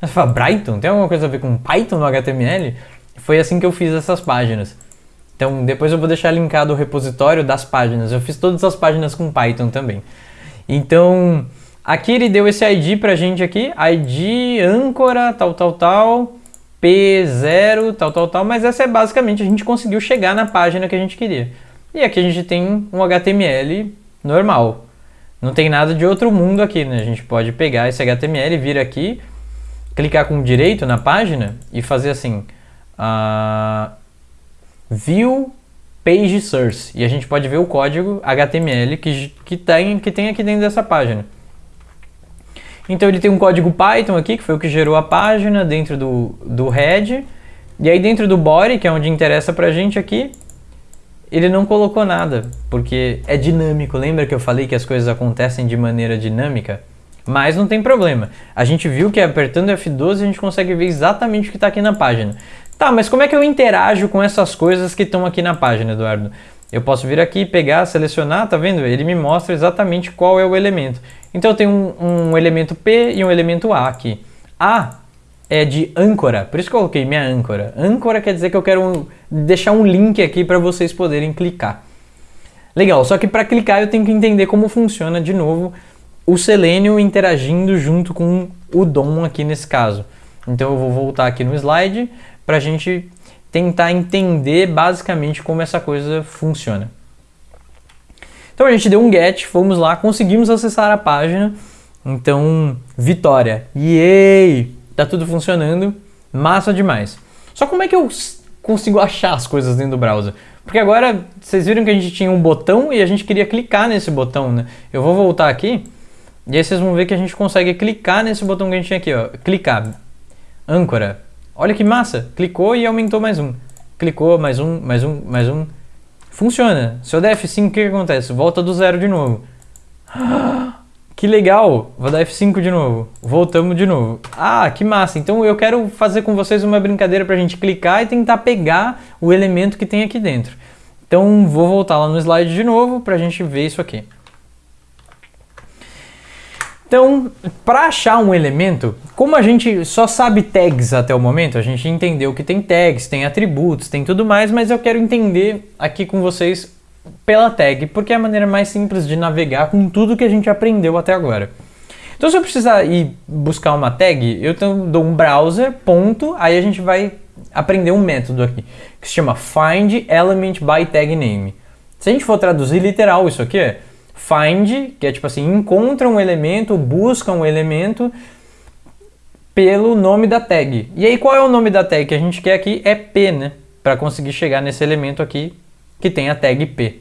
Você fala, Brighton? Tem alguma coisa a ver com Python no HTML? Foi assim que eu fiz essas páginas. Então depois eu vou deixar linkado o repositório das páginas. Eu fiz todas as páginas com Python também. Então aqui ele deu esse ID pra gente aqui, ID âncora, tal, tal, tal, P0, tal, tal, tal, mas essa é basicamente a gente conseguiu chegar na página que a gente queria. E aqui a gente tem um HTML normal. Não tem nada de outro mundo aqui, né? A gente pode pegar esse HTML, vir aqui, clicar com direito na página e fazer assim, uh, view page source. E a gente pode ver o código HTML que, que, tem, que tem aqui dentro dessa página. Então ele tem um código Python aqui, que foi o que gerou a página dentro do, do head. E aí dentro do body, que é onde interessa pra gente aqui, ele não colocou nada, porque é dinâmico. Lembra que eu falei que as coisas acontecem de maneira dinâmica? Mas não tem problema. A gente viu que apertando F12 a gente consegue ver exatamente o que está aqui na página. Tá, mas como é que eu interajo com essas coisas que estão aqui na página, Eduardo? Eu posso vir aqui, pegar, selecionar, tá vendo? Ele me mostra exatamente qual é o elemento. Então eu tenho um, um elemento P e um elemento A aqui. A é de âncora, por isso que eu coloquei minha âncora. Âncora quer dizer que eu quero um, deixar um link aqui para vocês poderem clicar. Legal, só que para clicar eu tenho que entender como funciona de novo o Selenium interagindo junto com o DOM aqui nesse caso. Então eu vou voltar aqui no slide para a gente tentar entender basicamente como essa coisa funciona. Então a gente deu um get, fomos lá, conseguimos acessar a página. Então, vitória! Yay! tá tudo funcionando, massa demais. Só como é que eu consigo achar as coisas dentro do browser? Porque agora vocês viram que a gente tinha um botão e a gente queria clicar nesse botão, né? Eu vou voltar aqui e aí vocês vão ver que a gente consegue clicar nesse botão que a gente tinha aqui, ó. Clicar. Âncora. Olha que massa. Clicou e aumentou mais um. Clicou, mais um, mais um, mais um. Funciona. Se eu der F5, o que, que acontece? Volta do zero de novo. (gasps) Que legal! Vou dar F5 de novo. Voltamos de novo. Ah, que massa! Então eu quero fazer com vocês uma brincadeira para a gente clicar e tentar pegar o elemento que tem aqui dentro. Então vou voltar lá no slide de novo para a gente ver isso aqui. Então, para achar um elemento, como a gente só sabe tags até o momento, a gente entendeu que tem tags, tem atributos, tem tudo mais, mas eu quero entender aqui com vocês pela tag, porque é a maneira mais simples de navegar com tudo que a gente aprendeu até agora. Então se eu precisar ir buscar uma tag, eu dou um browser, ponto, aí a gente vai aprender um método aqui, que se chama find element by tag name. Se a gente for traduzir literal isso aqui é find, que é tipo assim, encontra um elemento, busca um elemento pelo nome da tag. E aí qual é o nome da tag que a gente quer aqui? É p, né? Para conseguir chegar nesse elemento aqui que tem a tag p.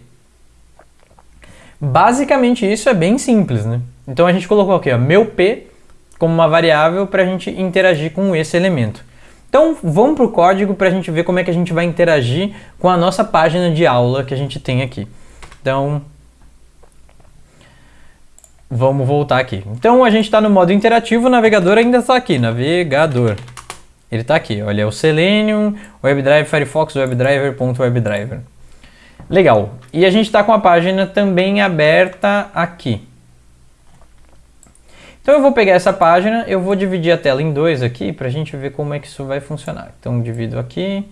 Basicamente isso é bem simples, né? Então a gente colocou aqui, ó, meu p como uma variável para a gente interagir com esse elemento. Então vamos para o código para a gente ver como é que a gente vai interagir com a nossa página de aula que a gente tem aqui. Então vamos voltar aqui. Então a gente está no modo interativo, o navegador ainda está aqui, navegador. Ele está aqui, olha, é o Selenium, WebDriver, Firefox, WebDriver.webdriver. Legal. E a gente está com a página também aberta aqui. Então eu vou pegar essa página, eu vou dividir a tela em dois aqui para a gente ver como é que isso vai funcionar. Então divido aqui,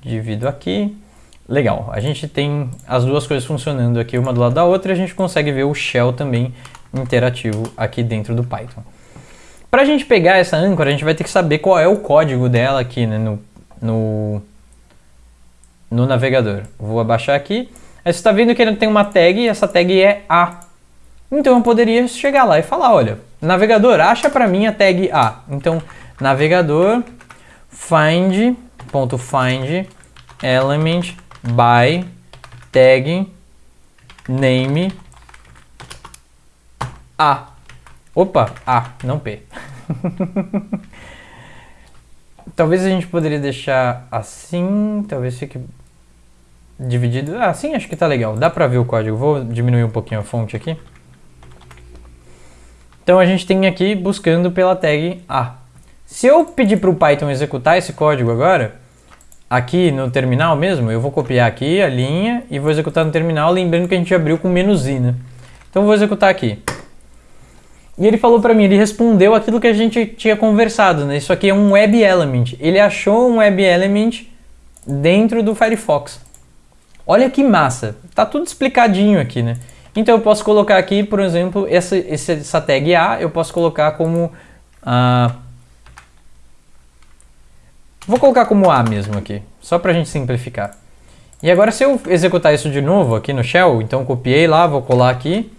divido aqui. Legal, a gente tem as duas coisas funcionando aqui uma do lado da outra e a gente consegue ver o shell também interativo aqui dentro do Python. Para a gente pegar essa âncora, a gente vai ter que saber qual é o código dela aqui né, no, no, no navegador. Vou abaixar aqui. Aí você está vendo que ele tem uma tag e essa tag é A. Então eu poderia chegar lá e falar, olha, navegador, acha para mim a tag A. Então, navegador find, ponto find element by tag name A. Opa, A, não P. (laughs) talvez a gente poderia deixar assim, talvez fique dividido. Ah, sim, acho que tá legal. Dá pra ver o código. Vou diminuir um pouquinho a fonte aqui. Então a gente tem aqui buscando pela tag A. Se eu pedir para o Python executar esse código agora, aqui no terminal mesmo, eu vou copiar aqui a linha e vou executar no terminal, lembrando que a gente abriu com menos i, né? Então vou executar aqui. E ele falou para mim, ele respondeu aquilo que a gente tinha conversado, né? Isso aqui é um web element. Ele achou um web element dentro do Firefox. Olha que massa. Tá tudo explicadinho aqui, né? Então eu posso colocar aqui, por exemplo, essa, essa tag A, eu posso colocar como... Uh, vou colocar como A mesmo aqui, só para a gente simplificar. E agora se eu executar isso de novo aqui no shell, então copiei lá, vou colar aqui,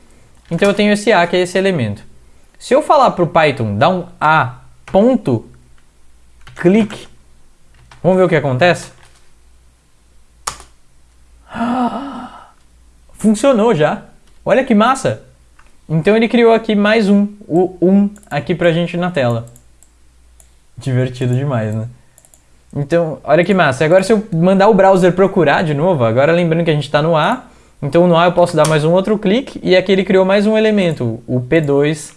então eu tenho esse A, que é esse elemento. Se eu falar para o Python, dar um A ponto, clique, vamos ver o que acontece? (gasps) Funcionou já. Olha que massa! Então ele criou aqui mais um, o 1 aqui pra gente na tela. Divertido demais, né? Então, olha que massa. Agora se eu mandar o browser procurar de novo, agora lembrando que a gente está no A, então no A eu posso dar mais um outro clique e aqui ele criou mais um elemento, o P2,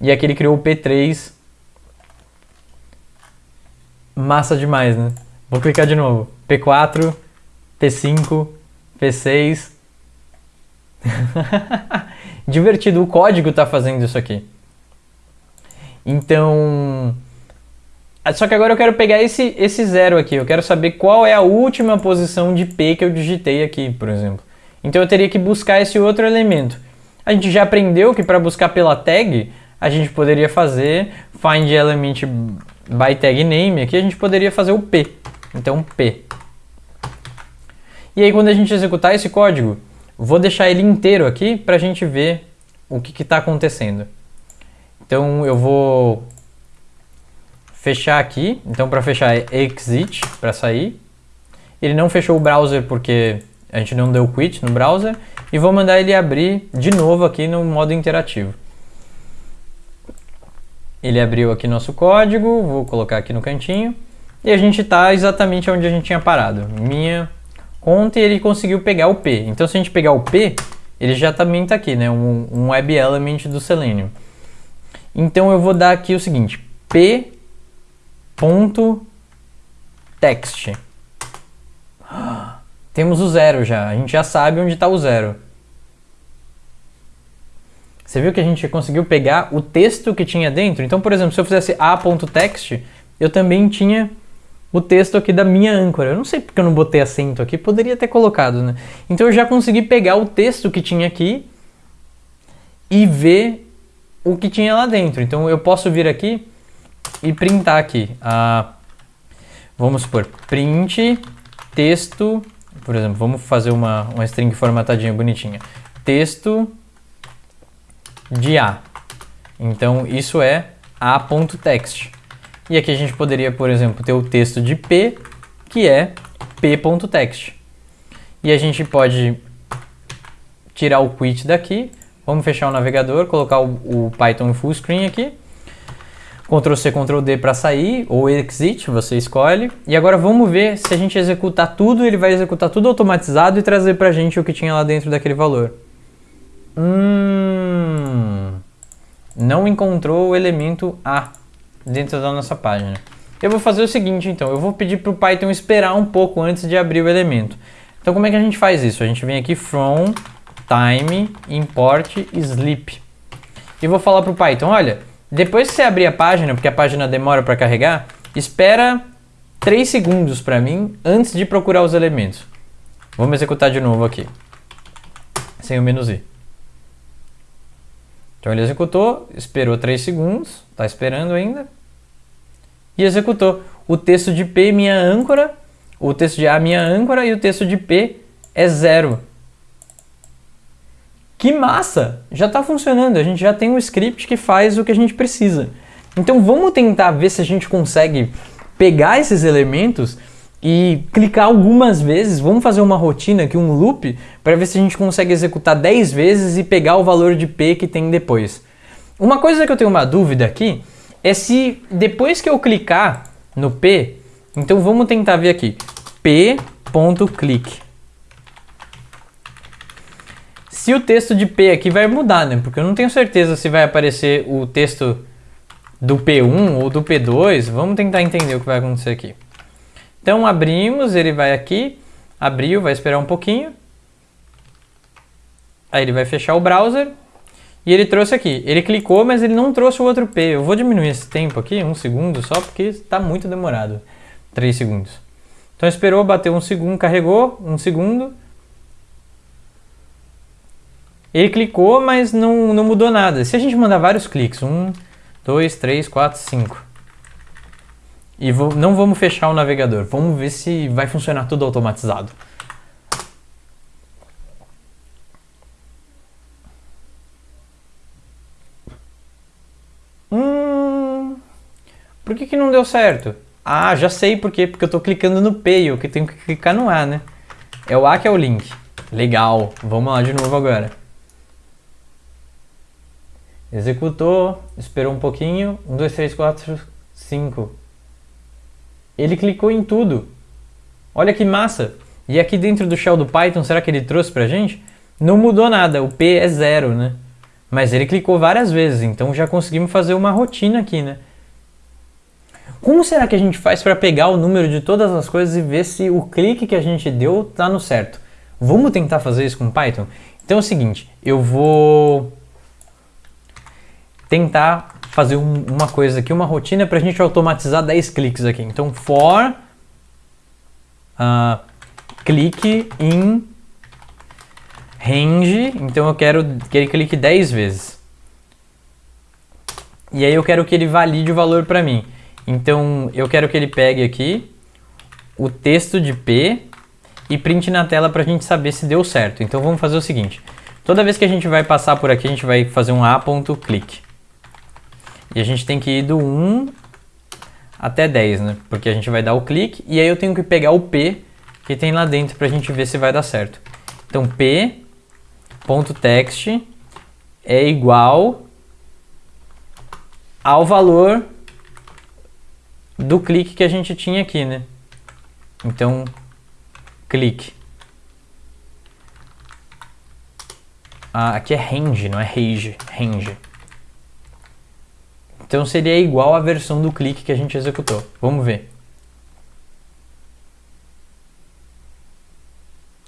e aqui ele criou o P3. Massa demais, né? Vou clicar de novo. P4, P5, P6, Divertido, o código está fazendo isso aqui. Então... Só que agora eu quero pegar esse, esse zero aqui, eu quero saber qual é a última posição de P que eu digitei aqui, por exemplo. Então eu teria que buscar esse outro elemento. A gente já aprendeu que para buscar pela tag, a gente poderia fazer find element by tag name, aqui a gente poderia fazer o P. Então P. E aí quando a gente executar esse código, Vou deixar ele inteiro aqui para a gente ver o que está acontecendo. Então eu vou fechar aqui. Então para fechar é exit, para sair. Ele não fechou o browser porque a gente não deu quit no browser. E vou mandar ele abrir de novo aqui no modo interativo. Ele abriu aqui nosso código, vou colocar aqui no cantinho. E a gente está exatamente onde a gente tinha parado. Minha conta e ele conseguiu pegar o P. Então se a gente pegar o P, ele já também está aqui, né? Um, um web element do Selenium. Então eu vou dar aqui o seguinte, p.text. Temos o zero já, a gente já sabe onde está o zero. Você viu que a gente conseguiu pegar o texto que tinha dentro? Então, por exemplo, se eu fizesse a.text, eu também tinha o texto aqui da minha âncora. Eu não sei porque eu não botei acento aqui, poderia ter colocado, né? Então eu já consegui pegar o texto que tinha aqui e ver o que tinha lá dentro. Então eu posso vir aqui e printar aqui. Ah, vamos supor, print texto, por exemplo, vamos fazer uma, uma string formatadinha bonitinha. Texto de A. Então isso é a.text. E aqui a gente poderia, por exemplo, ter o texto de P, que é p.text. E a gente pode tirar o quit daqui, vamos fechar o navegador, colocar o, o Python full screen aqui, Ctrl C, Ctrl D para sair, ou exit, você escolhe. E agora vamos ver se a gente executar tudo, ele vai executar tudo automatizado e trazer para a gente o que tinha lá dentro daquele valor. Hum, não encontrou o elemento A dentro da nossa página. Eu vou fazer o seguinte, então, eu vou pedir para o Python esperar um pouco antes de abrir o elemento. Então, como é que a gente faz isso? A gente vem aqui from time import sleep e vou falar para o Python, olha, depois que você abrir a página, porque a página demora para carregar, espera 3 segundos para mim antes de procurar os elementos. Vamos executar de novo aqui, sem o menos i. Então ele executou, esperou 3 segundos, está esperando ainda, e executou. O texto de P, minha âncora, o texto de A, minha âncora, e o texto de P é zero. Que massa! Já está funcionando, a gente já tem um script que faz o que a gente precisa. Então vamos tentar ver se a gente consegue pegar esses elementos e clicar algumas vezes, vamos fazer uma rotina aqui, um loop, para ver se a gente consegue executar 10 vezes e pegar o valor de P que tem depois. Uma coisa que eu tenho uma dúvida aqui é se depois que eu clicar no P, então vamos tentar ver aqui, p.click. Se o texto de P aqui vai mudar, né? Porque eu não tenho certeza se vai aparecer o texto do P1 ou do P2. Vamos tentar entender o que vai acontecer aqui. Então abrimos, ele vai aqui, abriu, vai esperar um pouquinho. Aí ele vai fechar o browser e ele trouxe aqui. Ele clicou, mas ele não trouxe o outro P. Eu vou diminuir esse tempo aqui, um segundo só, porque está muito demorado. 3 segundos. Então esperou, bateu um segundo, carregou, um segundo. Ele clicou, mas não, não mudou nada. Se a gente mandar vários cliques, um, dois, três, quatro, cinco. E vou, não vamos fechar o navegador, vamos ver se vai funcionar tudo automatizado. Hum, por que, que não deu certo? Ah, já sei por quê, porque eu estou clicando no P e eu tenho que clicar no A, né? É o A que é o link. Legal, vamos lá de novo agora. Executou, esperou um pouquinho, 1, 2, 3, 4, 5. Ele clicou em tudo. Olha que massa! E aqui dentro do shell do Python, será que ele trouxe pra gente? Não mudou nada, o P é zero, né? Mas ele clicou várias vezes, então já conseguimos fazer uma rotina aqui, né? Como será que a gente faz para pegar o número de todas as coisas e ver se o clique que a gente deu tá no certo? Vamos tentar fazer isso com Python? Então é o seguinte, eu vou tentar fazer um, uma coisa aqui, uma rotina para a gente automatizar 10 cliques aqui. Então, for uh, clique em range, então eu quero que ele clique 10 vezes. E aí eu quero que ele valide o valor para mim. Então, eu quero que ele pegue aqui o texto de P e print na tela para a gente saber se deu certo. Então, vamos fazer o seguinte. Toda vez que a gente vai passar por aqui, a gente vai fazer um a.click. E a gente tem que ir do 1 até 10, né? Porque a gente vai dar o clique e aí eu tenho que pegar o P que tem lá dentro para a gente ver se vai dar certo. Então p.text é igual ao valor do clique que a gente tinha aqui, né? Então, clique. Ah, aqui é range, não é range, range. Então seria igual à versão do clique que a gente executou. Vamos ver.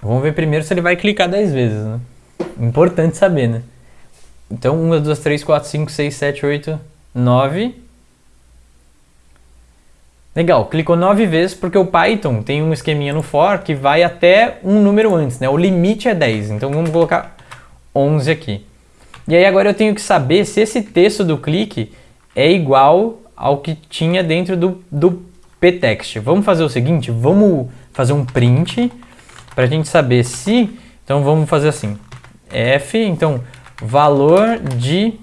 Vamos ver primeiro se ele vai clicar 10 vezes, né? Importante saber, né? Então, 1, 2, 3, 4, 5, 6, 7, 8, 9. Legal, clicou 9 vezes porque o Python tem um esqueminha no for que vai até um número antes, né? O limite é 10, então vamos colocar 11 aqui. E aí agora eu tenho que saber se esse texto do clique é igual ao que tinha dentro do, do ptext. Vamos fazer o seguinte, vamos fazer um print para a gente saber se... Então vamos fazer assim, f, então valor de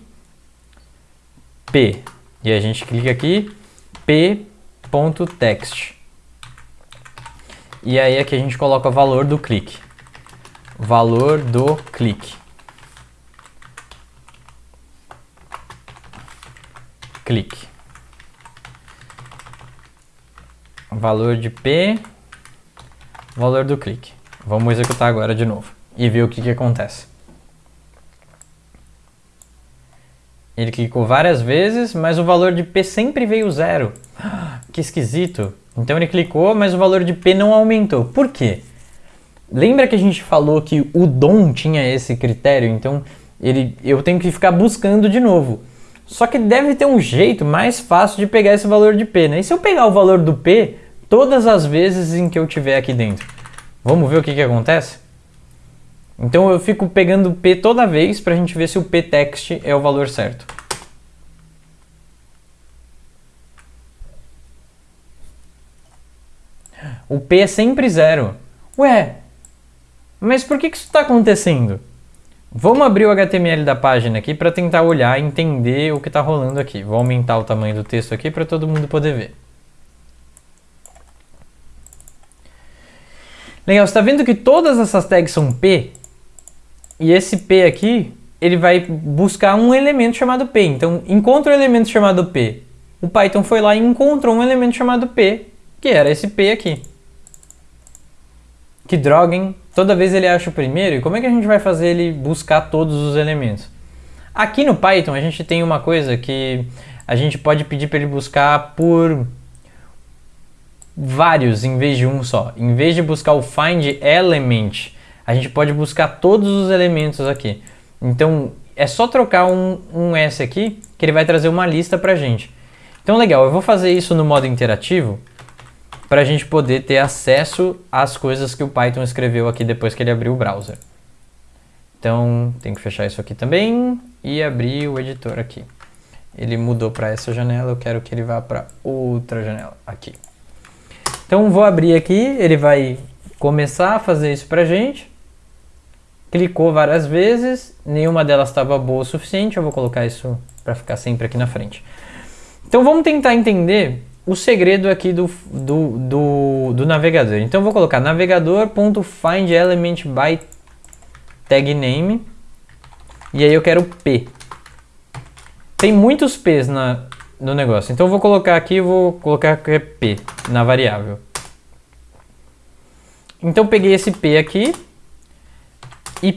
p. E a gente clica aqui, p.text. E aí aqui a gente coloca o valor do clique. Valor do clique. Clique. Valor de P, valor do clique. Vamos executar agora de novo e ver o que, que acontece. Ele clicou várias vezes, mas o valor de P sempre veio zero. (gasps) Que esquisito. Então ele clicou, mas o valor de P não aumentou. Por quê? Lembra que a gente falou que o DOM tinha esse critério? Então ele, eu tenho que ficar buscando de novo. Só que deve ter um jeito mais fácil de pegar esse valor de P, né? E se eu pegar o valor do P todas as vezes em que eu tiver aqui dentro? Vamos ver o que, que acontece? Então eu fico pegando P toda vez para a gente ver se o ptext é o valor certo. O P é sempre zero. Ué, mas por que, que isso está acontecendo? Vamos abrir o HTML da página aqui para tentar olhar e entender o que está rolando aqui. Vou aumentar o tamanho do texto aqui para todo mundo poder ver. Legal, você está vendo que todas essas tags são P? E esse P aqui, ele vai buscar um elemento chamado P. Então, encontra o um elemento chamado P. O Python foi lá e encontrou um elemento chamado P, que era esse P aqui. Que droga, hein? Toda vez ele acha o primeiro, e como é que a gente vai fazer ele buscar todos os elementos? Aqui no Python a gente tem uma coisa que a gente pode pedir para ele buscar por vários em vez de um só. Em vez de buscar o find element, a gente pode buscar todos os elementos aqui. Então é só trocar um, um S aqui que ele vai trazer uma lista para a gente. Então legal, eu vou fazer isso no modo interativo para a gente poder ter acesso às coisas que o Python escreveu aqui depois que ele abriu o browser. Então, tem que fechar isso aqui também e abrir o editor aqui. Ele mudou para essa janela, eu quero que ele vá para outra janela, aqui. Então, vou abrir aqui, ele vai começar a fazer isso para a gente. Clicou várias vezes, nenhuma delas estava boa o suficiente, eu vou colocar isso para ficar sempre aqui na frente. Então, vamos tentar entender o segredo aqui do, do, do, do navegador. Então eu vou colocar navegador.findElementByTagName by tag name e aí eu quero P. Tem muitos P's na, no negócio, então eu vou colocar aqui, vou colocar que é P na variável. Então peguei esse P aqui e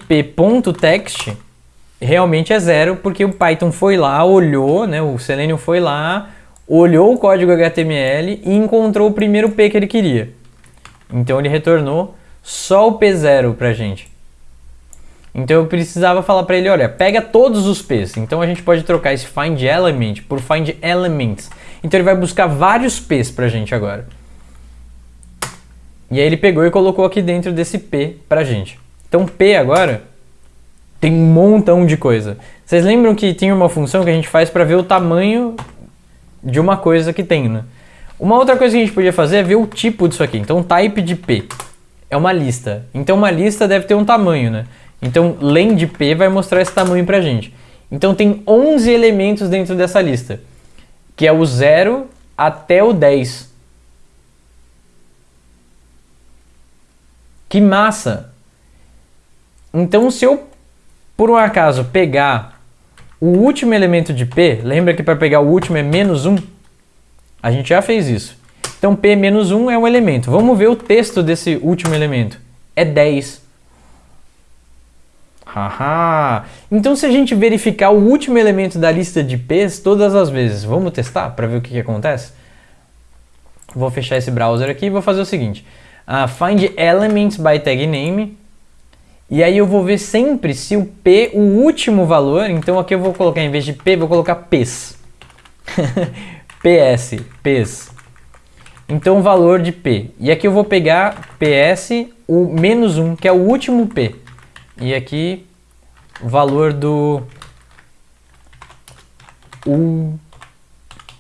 realmente é zero porque o Python foi lá, olhou, né, o Selenium foi lá, olhou o código HTML e encontrou o primeiro P que ele queria. Então ele retornou só o P0 para a gente. Então eu precisava falar para ele, olha, pega todos os P's. Então a gente pode trocar esse find element por find elements. Então ele vai buscar vários P's para a gente agora. E aí ele pegou e colocou aqui dentro desse P para a gente. Então P agora tem um montão de coisa. Vocês lembram que tinha uma função que a gente faz para ver o tamanho de uma coisa que tem, né? Uma outra coisa que a gente podia fazer é ver o tipo disso aqui. Então, type de P é uma lista. Então, uma lista deve ter um tamanho, né? Então, len de P vai mostrar esse tamanho pra gente. Então, tem 11 elementos dentro dessa lista, que é o 0 até o 10. Que massa! Então, se eu, por um acaso, pegar o último elemento de P, lembra que para pegar o último é menos 1? A gente já fez isso. Então P menos 1 é um elemento. Vamos ver o texto desse último elemento. É 10. Haha! Então se a gente verificar o último elemento da lista de P's todas as vezes, vamos testar para ver o que, que, acontece? Vou fechar esse browser aqui e vou fazer o seguinte. Uh, find elements by tag name e aí eu vou ver sempre se o P, o último valor, então aqui eu vou colocar, em vez de P, vou colocar Ps. (laughs) PS, Ps. Então o valor de P. E aqui eu vou pegar PS, o menos 1, que é o último P. E aqui valor do o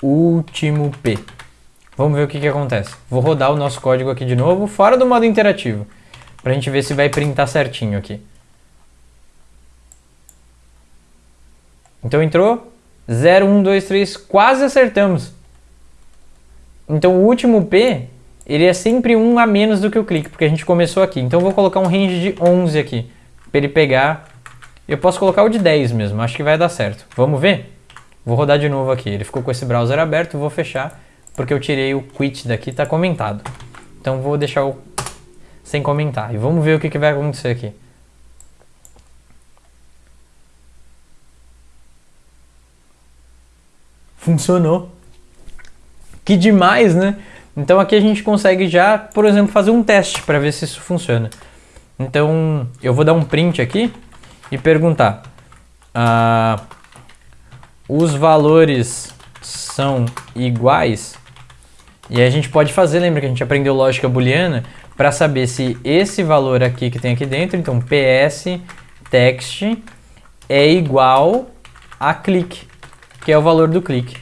último P. Vamos ver o que, que acontece. Vou rodar o nosso código aqui de novo, fora do modo interativo, para a gente ver se vai printar certinho aqui. Então entrou 0, 1, 2, 3, quase acertamos. Então o último P, ele é sempre um a menos do que o clique, porque a gente começou aqui. Então eu vou colocar um range de 11 aqui, para ele pegar. Eu posso colocar o de 10 mesmo, acho que vai dar certo. Vamos ver? Vou rodar de novo aqui. Ele ficou com esse browser aberto, vou fechar, porque eu tirei o quit daqui, está comentado. Então vou deixar o sem comentar. E vamos ver o que, que vai acontecer aqui. Funcionou. Que demais, né? Então aqui a gente consegue já, por exemplo, fazer um teste para ver se isso funciona. Então eu vou dar um print aqui e perguntar. Uh, os valores são iguais? E a gente pode fazer, lembra que a gente aprendeu lógica booleana, para saber se esse valor aqui que tem aqui dentro, então ps text é igual a clique, que é o valor do clique.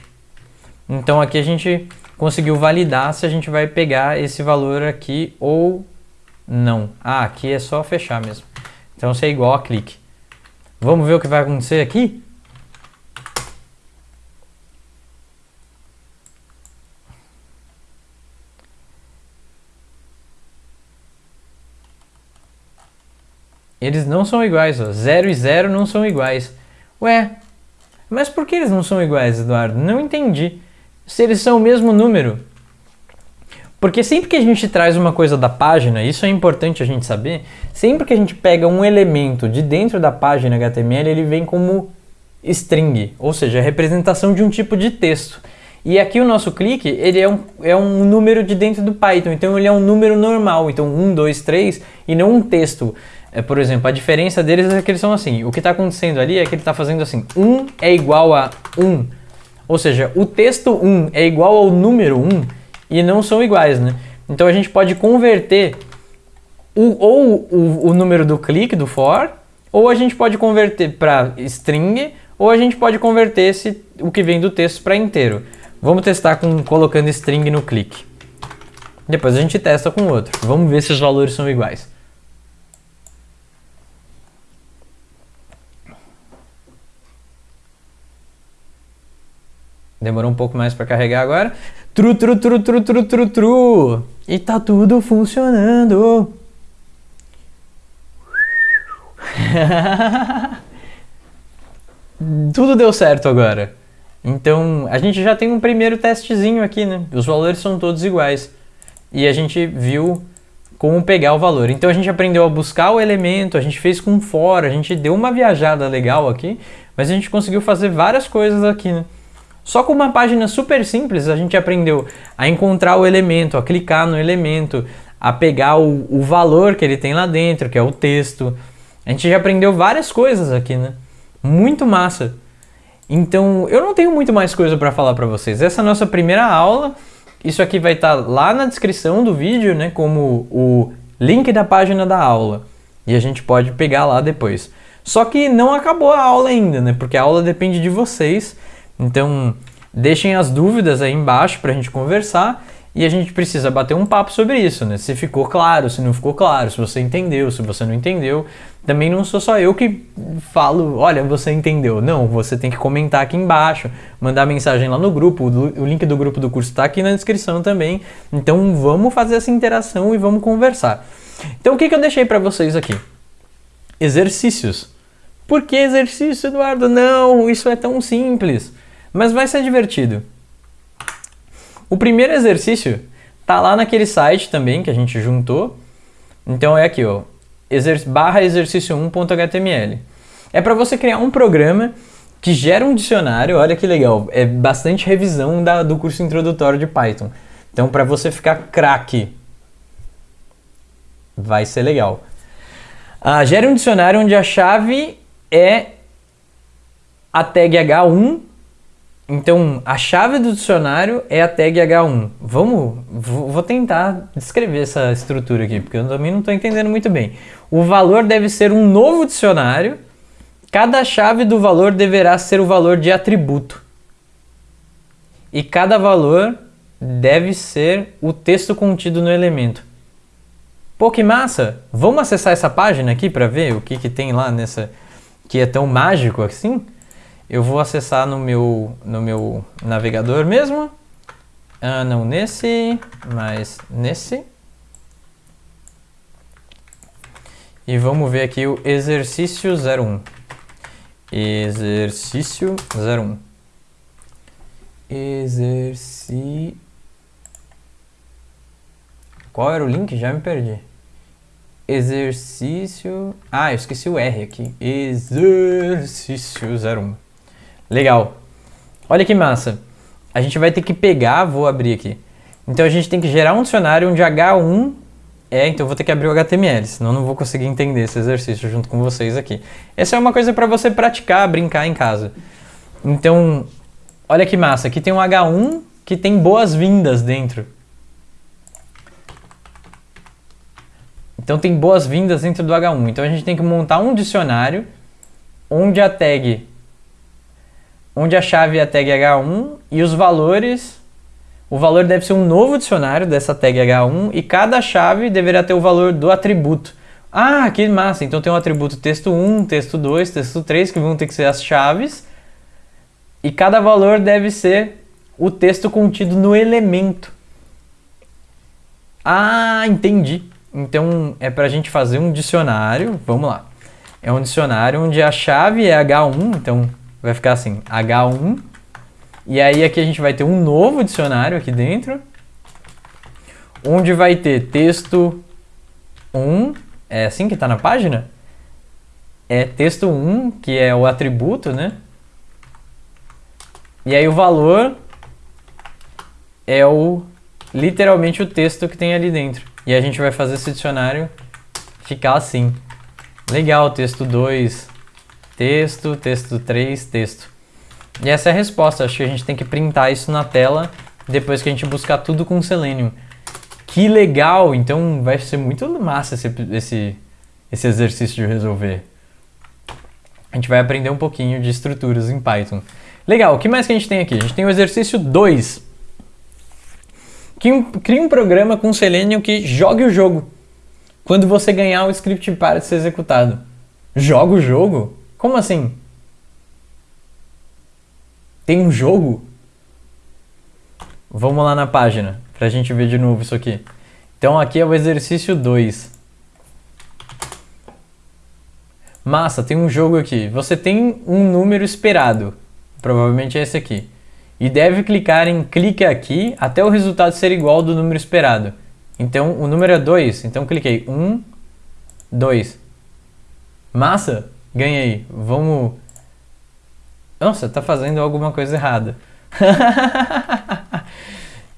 Então aqui a gente conseguiu validar se a gente vai pegar esse valor aqui ou não. Ah, aqui é só fechar mesmo. Então se é igual a clique. Vamos ver o que vai acontecer aqui? Eles não são iguais, ó. 0 e 0 não são iguais. Ué, mas por que eles não são iguais, Eduardo? Não entendi. Se eles são o mesmo número. Porque sempre que a gente traz uma coisa da página, isso é importante a gente saber, sempre que a gente pega um elemento de dentro da página HTML, ele vem como string, ou seja, a representação de um tipo de texto. E aqui o nosso clique, ele é um, é um número de dentro do Python, então ele é um número normal, então 1, 2, 3, e não um texto. É, por exemplo, a diferença deles é que eles são assim, o que está acontecendo ali é que ele está fazendo assim, 1 é igual a 1, ou seja, o texto 1 é igual ao número 1 e não são iguais, né? Então a gente pode converter o, ou o, o número do clique, do for, ou a gente pode converter para string, ou a gente pode converter esse, o que vem do texto para inteiro. Vamos testar com, colocando string no clique. Depois a gente testa com outro. Vamos ver se os valores são iguais. Demorou um pouco mais para carregar agora. Tru, tru, tru, tru, tru, tru, tru. E tá tudo funcionando. (laughs) tudo deu certo agora. Então, a gente já tem um primeiro testezinho aqui, né? Os valores são todos iguais. E a gente viu como pegar o valor. Então a gente aprendeu a buscar o elemento, a gente fez com for, a gente deu uma viajada legal aqui, mas a gente conseguiu fazer várias coisas aqui, né? Só com uma página super simples a gente aprendeu a encontrar o elemento, a clicar no elemento, a pegar o, o valor que ele tem lá dentro, que é o texto. A gente já aprendeu várias coisas aqui, né? Muito massa. Então, eu não tenho muito mais coisa para falar para vocês. Essa é a nossa primeira aula. Isso aqui vai estar tá lá na descrição do vídeo, né, como o link da página da aula. E a gente pode pegar lá depois. Só que não acabou a aula ainda, né? Porque a aula depende de vocês. Então, deixem as dúvidas aí embaixo para a gente conversar e a gente precisa bater um papo sobre isso, né? Se ficou claro, se não ficou claro, se você entendeu, se você não entendeu. Também não sou só eu que falo, olha, você entendeu. Não, você tem que comentar aqui embaixo, mandar mensagem lá no grupo. O link do grupo do curso está aqui na descrição também. Então vamos fazer essa interação e vamos conversar. Então o que, que eu deixei para vocês aqui? Exercícios. Por que exercício, Eduardo? Não, isso é tão simples. Mas vai ser divertido. O primeiro exercício tá lá naquele site também que a gente juntou. Então é aqui, ó, exer barra exercício 1.html. É para você criar um programa que gera um dicionário, olha que legal, é bastante revisão da, do curso introdutório de Python. Então para você ficar craque, vai ser legal. Ah, gere um dicionário onde a chave é a tag H1 então, a chave do dicionário é a tag H1. Vamos, vou tentar descrever essa estrutura aqui, porque eu também não estou entendendo muito bem. O valor deve ser um novo dicionário. Cada chave do valor deverá ser o valor de atributo. e cada valor deve ser o texto contido no elemento. Pô, que massa! Vamos acessar essa página aqui para ver o que, que tem lá nessa que é tão mágico assim? Eu vou acessar no meu, no meu navegador mesmo. Ah, não nesse, mas nesse. E vamos ver aqui o exercício 01. Exercício 01. Exercício. Qual era o link? Já me perdi. Exercício. Ah, eu esqueci o R aqui. Exercício 01. Legal. Olha que massa. A gente vai ter que pegar, vou abrir aqui. Então a gente tem que gerar um dicionário onde H1 é, então vou ter que abrir o HTML, senão não vou conseguir entender esse exercício junto com vocês aqui. Essa é uma coisa para você praticar, brincar em casa. Então, olha que massa, aqui tem um H1 que tem boas-vindas dentro. Então tem boas-vindas dentro do H1. Então a gente tem que montar um dicionário onde a tag onde a chave é a tag H1 e os valores o valor deve ser um novo dicionário dessa tag H1 e cada chave deverá ter o valor do atributo. Ah, que massa! Então tem um atributo texto 1, texto 2, texto 3, que vão ter que ser as chaves. E cada valor deve ser o texto contido no elemento. Ah, entendi. Então é para a gente fazer um dicionário. Vamos lá. É um dicionário onde a chave é H1, então vai ficar assim: H1 e aí aqui a gente vai ter um novo dicionário aqui dentro, onde vai ter texto 1, é assim que está na página? É texto 1, que é o atributo, né? E aí o valor é o literalmente o texto que tem ali dentro. E a gente vai fazer esse dicionário ficar assim. Legal, texto 2, texto, texto 3, texto. E essa é a resposta. Acho que a gente tem que printar isso na tela depois que a gente buscar tudo com Selenium. Que legal! Então vai ser muito massa esse, esse, esse exercício de resolver. A gente vai aprender um pouquinho de estruturas em Python. Legal, o que mais que a gente tem aqui? A gente tem o exercício 2. Crie um programa com Selenium que jogue o jogo. Quando você ganhar, o script para de ser executado. Joga o jogo? Como assim? Tem um jogo? Vamos lá na página, para a gente ver de novo isso aqui. Então aqui é o exercício 2. Massa, tem um jogo aqui. Você tem um número esperado, provavelmente é esse aqui. E deve clicar em clique aqui até o resultado ser igual do número esperado. Então o número é 2, então cliquei 1, 2. Massa, ganhei. Vamos nossa, tá fazendo alguma coisa errada. (laughs)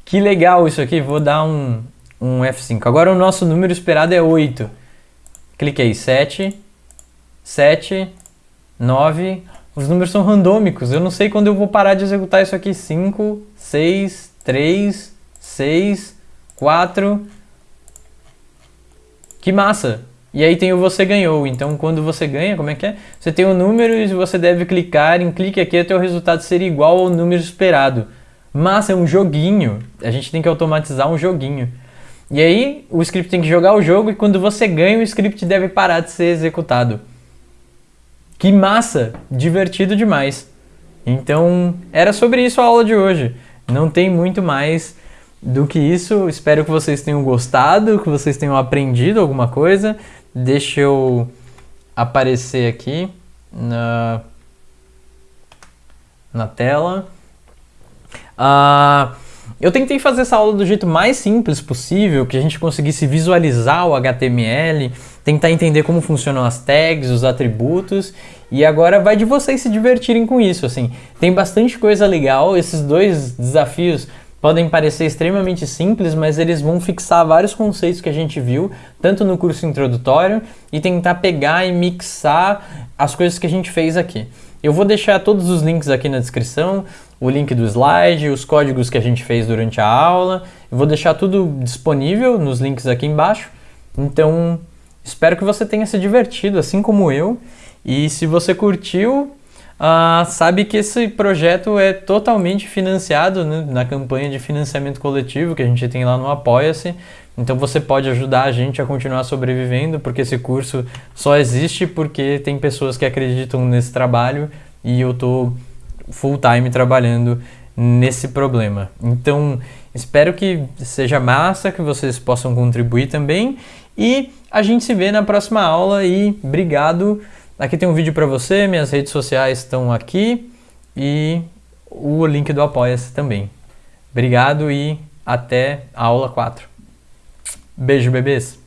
que legal isso aqui, vou dar um, um F5. Agora o nosso número esperado é 8. Cliquei 7, 7, 9. Os números são randômicos, eu não sei quando eu vou parar de executar isso aqui. 5, 6, 3, 6, 4. Que massa! E aí tem o você ganhou. Então, quando você ganha, como é que é? Você tem um número e você deve clicar em clique aqui até o resultado ser igual ao número esperado. Mas é um joguinho. A gente tem que automatizar um joguinho. E aí, o script tem que jogar o jogo e quando você ganha, o script deve parar de ser executado. Que massa! Divertido demais. Então, era sobre isso a aula de hoje. Não tem muito mais do que isso. Espero que vocês tenham gostado, que vocês tenham aprendido alguma coisa. Deixa eu aparecer aqui na, na tela. Uh, eu tentei fazer essa aula do jeito mais simples possível, que a gente conseguisse visualizar o HTML, tentar entender como funcionam as tags, os atributos, e agora vai de vocês se divertirem com isso, assim. Tem bastante coisa legal, esses dois desafios podem parecer extremamente simples, mas eles vão fixar vários conceitos que a gente viu, tanto no curso introdutório, e tentar pegar e mixar as coisas que a gente fez aqui. Eu vou deixar todos os links aqui na descrição, o link do slide, os códigos que a gente fez durante a aula. Eu vou deixar tudo disponível nos links aqui embaixo. Então, espero que você tenha se divertido, assim como eu. E se você curtiu, uh, sabe que esse projeto é totalmente financiado né, na campanha de financiamento coletivo que a gente tem lá no Apoia-se. Então você pode ajudar a gente a continuar sobrevivendo, porque esse curso só existe porque tem pessoas que acreditam nesse trabalho e eu tô full time trabalhando nesse problema. Então, espero que seja massa, que vocês possam contribuir também e a gente se vê na próxima aula e obrigado. Aqui tem um vídeo para você, minhas redes sociais estão aqui e o link do Apoia-se também. Obrigado e até a aula 4. Beijo, bebês!